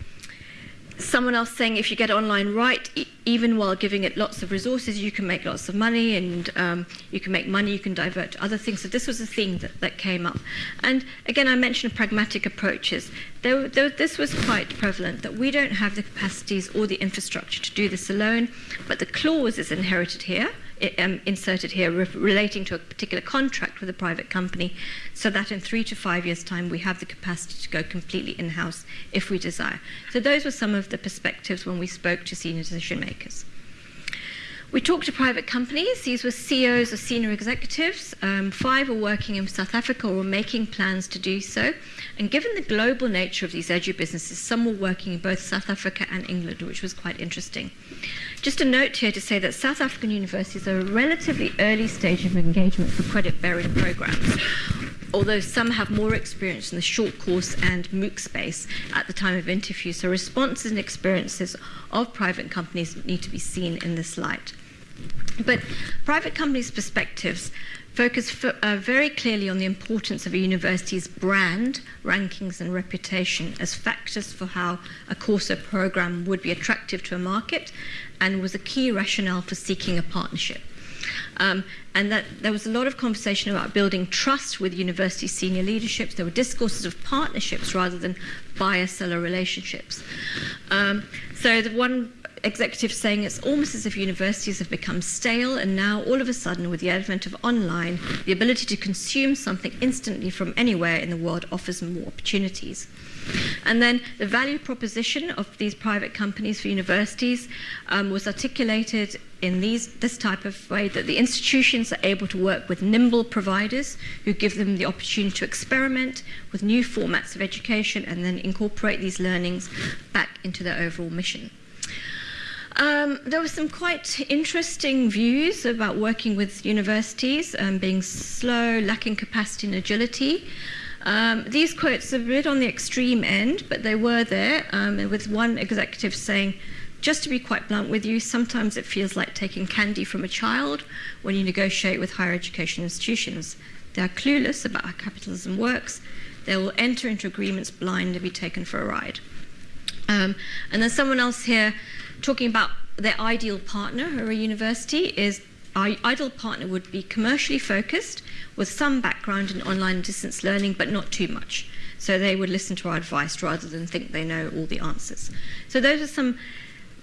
someone else saying if you get online right, e even while giving it lots of resources, you can make lots of money and um, you can make money you can divert to other things. So this was a theme that, that came up. And again, I mentioned pragmatic approaches. There, there, this was quite prevalent that we don't have the capacities or the infrastructure to do this alone, but the clause is inherited here um, inserted here re relating to a particular contract with a private company so that in three to five years' time we have the capacity to go completely in-house if we desire. So those were some of the perspectives when we spoke to senior decision makers. We talked to private companies. These were CEOs or senior executives. Um, five were working in South Africa or making plans to do so. And given the global nature of these edu businesses, some were working in both South Africa and England, which was quite interesting. Just a note here to say that South African universities are a relatively early stage of engagement for credit-bearing programs, although some have more experience in the short course and MOOC space at the time of interview. So responses and experiences of private companies need to be seen in this light. But private companies' perspectives focus uh, very clearly on the importance of a university's brand, rankings, and reputation as factors for how a course or program would be attractive to a market and was a key rationale for seeking a partnership. Um, and that there was a lot of conversation about building trust with university senior leaderships. There were discourses of partnerships rather than buyer-seller relationships. Um, so the one executive saying it's almost as if universities have become stale and now all of a sudden with the advent of online, the ability to consume something instantly from anywhere in the world offers more opportunities. And then the value proposition of these private companies for universities um, was articulated in these, this type of way that the institutions are able to work with nimble providers who give them the opportunity to experiment with new formats of education and then incorporate these learnings back into their overall mission. Um, there were some quite interesting views about working with universities, um, being slow, lacking capacity and agility. Um, these quotes are a bit on the extreme end, but they were there, um, with one executive saying, just to be quite blunt with you, sometimes it feels like taking candy from a child when you negotiate with higher education institutions. They are clueless about how capitalism works. They will enter into agreements blind and be taken for a ride. Um, and then someone else here talking about their ideal partner or a university is our ideal partner would be commercially focused with some background in online distance learning, but not too much. So they would listen to our advice rather than think they know all the answers. So those are some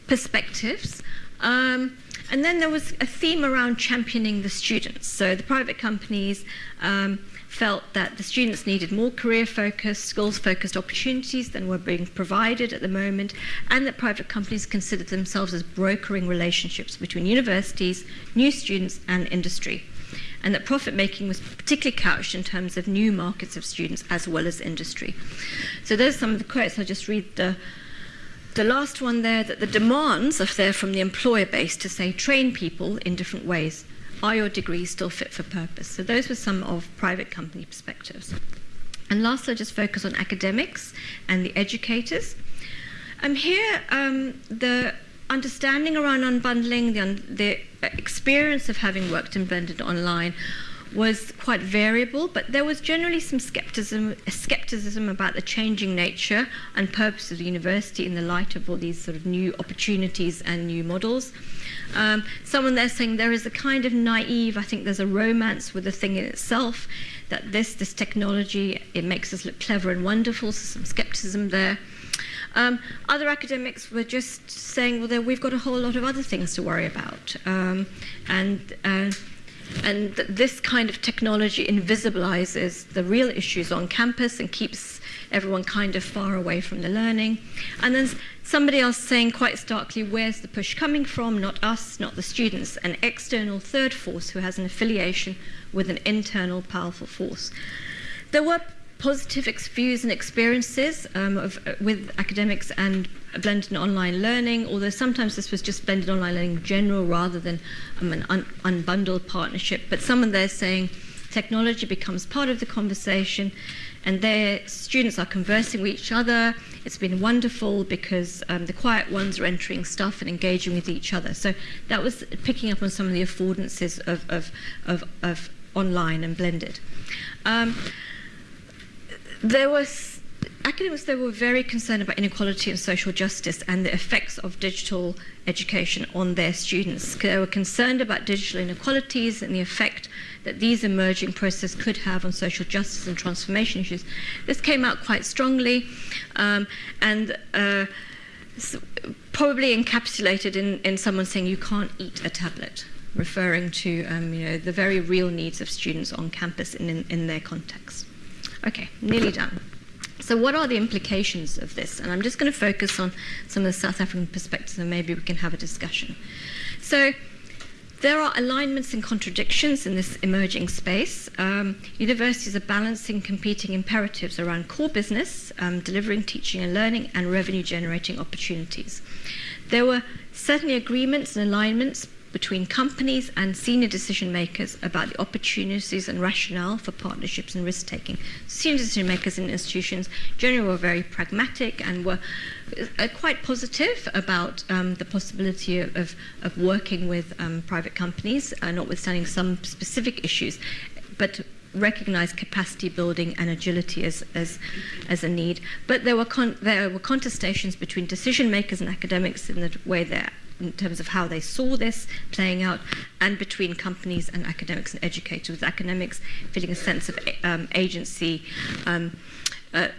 perspectives. Um, and then there was a theme around championing the students. So the private companies um, felt that the students needed more career-focused, skills-focused opportunities than were being provided at the moment, and that private companies considered themselves as brokering relationships between universities, new students, and industry. And that profit making was particularly couched in terms of new markets of students as well as industry. So those are some of the quotes. I'll just read the the last one there that the demands are there from the employer base to say train people in different ways are your degrees still fit for purpose? So those were some of private company perspectives. And last, I'll just focus on academics and the educators. Um, here, um, the understanding around unbundling, the, un the experience of having worked in blended online was quite variable, but there was generally some skepticism, skepticism about the changing nature and purpose of the university in the light of all these sort of new opportunities and new models. Um, someone there saying there is a kind of naive, I think there's a romance with the thing in itself, that this, this technology, it makes us look clever and wonderful, so some skepticism there. Um, other academics were just saying, well, we've got a whole lot of other things to worry about. Um, and uh, and th- this kind of technology invisibilizes the real issues on campus and keeps everyone kind of far away from the learning. And then somebody else saying quite starkly, where's the push coming from? Not us, not the students, an external third force who has an affiliation with an internal powerful force. There were positive views and experiences um, of, uh, with academics and blended online learning, although sometimes this was just blended online learning in general rather than um, an un- unbundled partnership. But someone there saying technology becomes part of the conversation and their students are conversing with each other. It's been wonderful because um, the quiet ones are entering stuff and engaging with each other. So that was picking up on some of the affordances of, of, of, of online and blended. Um, there was academics they were very concerned about inequality and social justice and the effects of digital education on their students. They were concerned about digital inequalities and the effect that these emerging processes could have on social justice and transformation issues. This came out quite strongly um, and uh, probably encapsulated in, in someone saying you can't eat a tablet referring to um, you know, the very real needs of students on campus in, in their context. Okay, nearly done. So, what are the implications of this? And I'm just going to focus on some of the South African perspectives and maybe we can have a discussion. So, there are alignments and contradictions in this emerging space. Um, universities are balancing competing imperatives around core business, um, delivering teaching and learning, and revenue generating opportunities. There were certainly agreements and alignments between companies and senior decision makers about the opportunities and rationale for partnerships and risk taking. Senior decision makers in institutions generally were very pragmatic and were uh, quite positive about um, the possibility of, of, working with um, private companies, uh, notwithstanding some specific issues, but recognize capacity building and agility as, as, as a need. But there were, there were contestations between decision makers and academics in the way they're in terms of how they saw this playing out, and between companies and academics and educators, with academics feeling a sense of um, agency um, uh,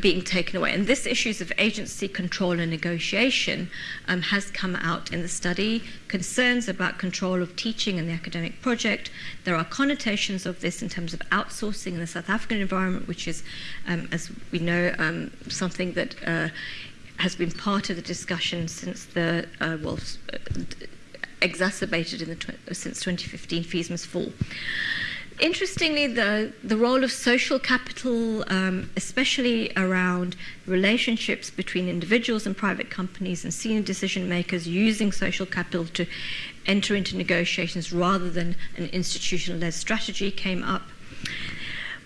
being taken away. And this issues of agency, control, and negotiation um, has come out in the study. Concerns about control of teaching and the academic project. There are connotations of this in terms of outsourcing in the South African environment, which is, um, as we know, um, something that uh, has been part of the discussion since the uh, well uh, exacerbated in the tw- since 2015 fees must fall. Interestingly, the, the role of social capital, um, especially around relationships between individuals and private companies and senior decision makers using social capital to enter into negotiations rather than an institutional led strategy, came up.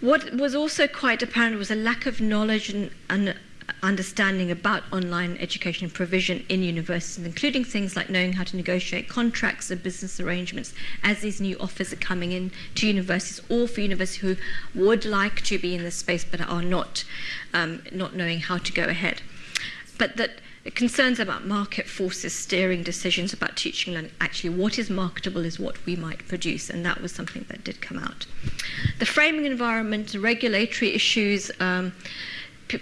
What was also quite apparent was a lack of knowledge and, and understanding about online education provision in universities, including things like knowing how to negotiate contracts and business arrangements as these new offers are coming in to universities, or for universities who would like to be in this space but are not, um, not knowing how to go ahead. But that concerns about market forces steering decisions about teaching and actually what is marketable is what we might produce and that was something that did come out the framing environment regulatory issues um,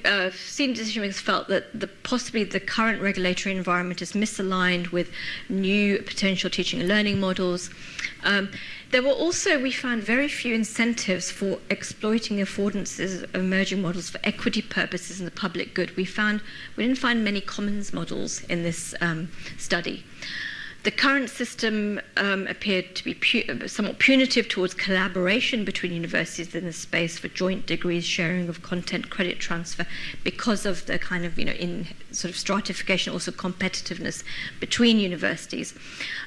uh, senior decision makers felt that the, possibly the current regulatory environment is misaligned with new potential teaching and learning models. Um, there were also, we found, very few incentives for exploiting affordances of emerging models for equity purposes and the public good. We found we didn't find many commons models in this um, study. The current system um, appeared to be pu- somewhat punitive towards collaboration between universities in the space for joint degrees, sharing of content, credit transfer, because of the kind of, you know, in sort of stratification, also competitiveness between universities.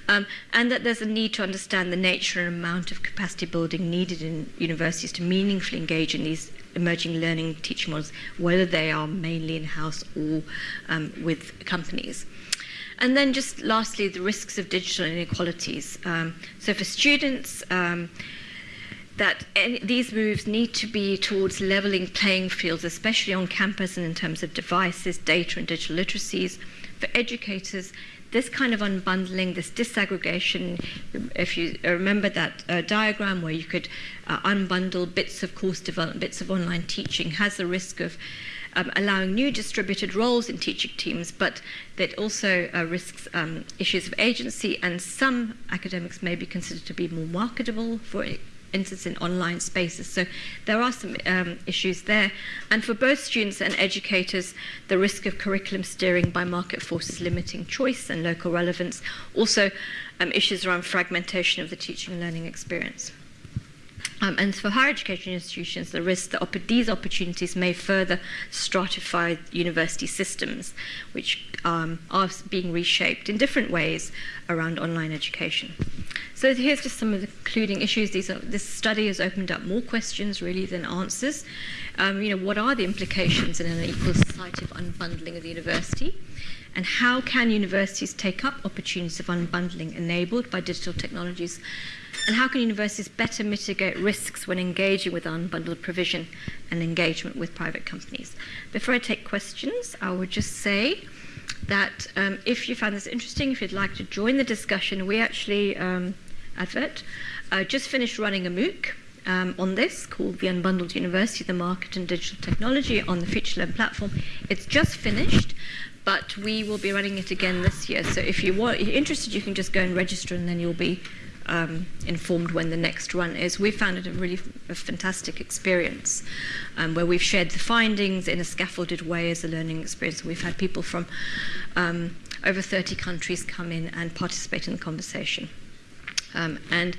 Um, and that there's a need to understand the nature and amount of capacity building needed in universities to meaningfully engage in these emerging learning teaching models, whether they are mainly in house or um, with companies. And then just lastly, the risks of digital inequalities. Um, so for students, um, that any, these moves need to be towards leveling playing fields, especially on campus and in terms of devices, data, and digital literacies. For educators, this kind of unbundling, this disaggregation, if you remember that uh, diagram where you could uh, unbundle bits of course development, bits of online teaching, has the risk of um, allowing new distributed roles in teaching teams, but that also uh, risks um, issues of agency, and some academics may be considered to be more marketable for instance in online spaces. So there are some um, issues there. And for both students and educators, the risk of curriculum steering by market forces limiting choice and local relevance. Also um, issues around fragmentation of the teaching and learning experience. Um, and for higher education institutions, the risk that these opportunities may further stratify university systems, which um, are being reshaped in different ways around online education. So here's just some of the concluding issues. Are, this study has opened up more questions really than answers. Um, you know, what are the implications in an equal society of unbundling of the university? And how can universities take up opportunities of unbundling enabled by digital technologies and how can universities better mitigate risks when engaging with unbundled provision and engagement with private companies? Before I take questions, I would just say that um, if you found this interesting, if you'd like to join the discussion, we actually, um, advert, uh, just finished running a MOOC um, on this called The Unbundled University, the Market and Digital Technology on the FutureLearn platform. It's just finished, but we will be running it again this year. So if you want, if you're interested, you can just go and register and then you'll be um, informed when the next run is. We found it a really a fantastic experience um, where we've shared the findings in a scaffolded way as a learning experience. We've had people from um, over 30 countries come in and participate in the conversation. Um, and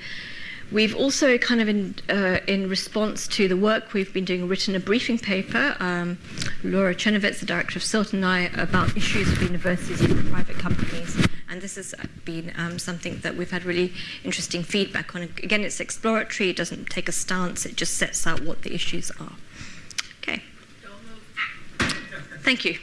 We've also kind of in, uh, in response to the work we've been doing, written a briefing paper. Um, Laura Czerniewicz, the director of CILT, and I about issues of universities and private companies. And this has been um, something that we've had really interesting feedback on. Again, it's exploratory, it doesn't take a stance, it just sets out what the issues are. Okay. Thank you.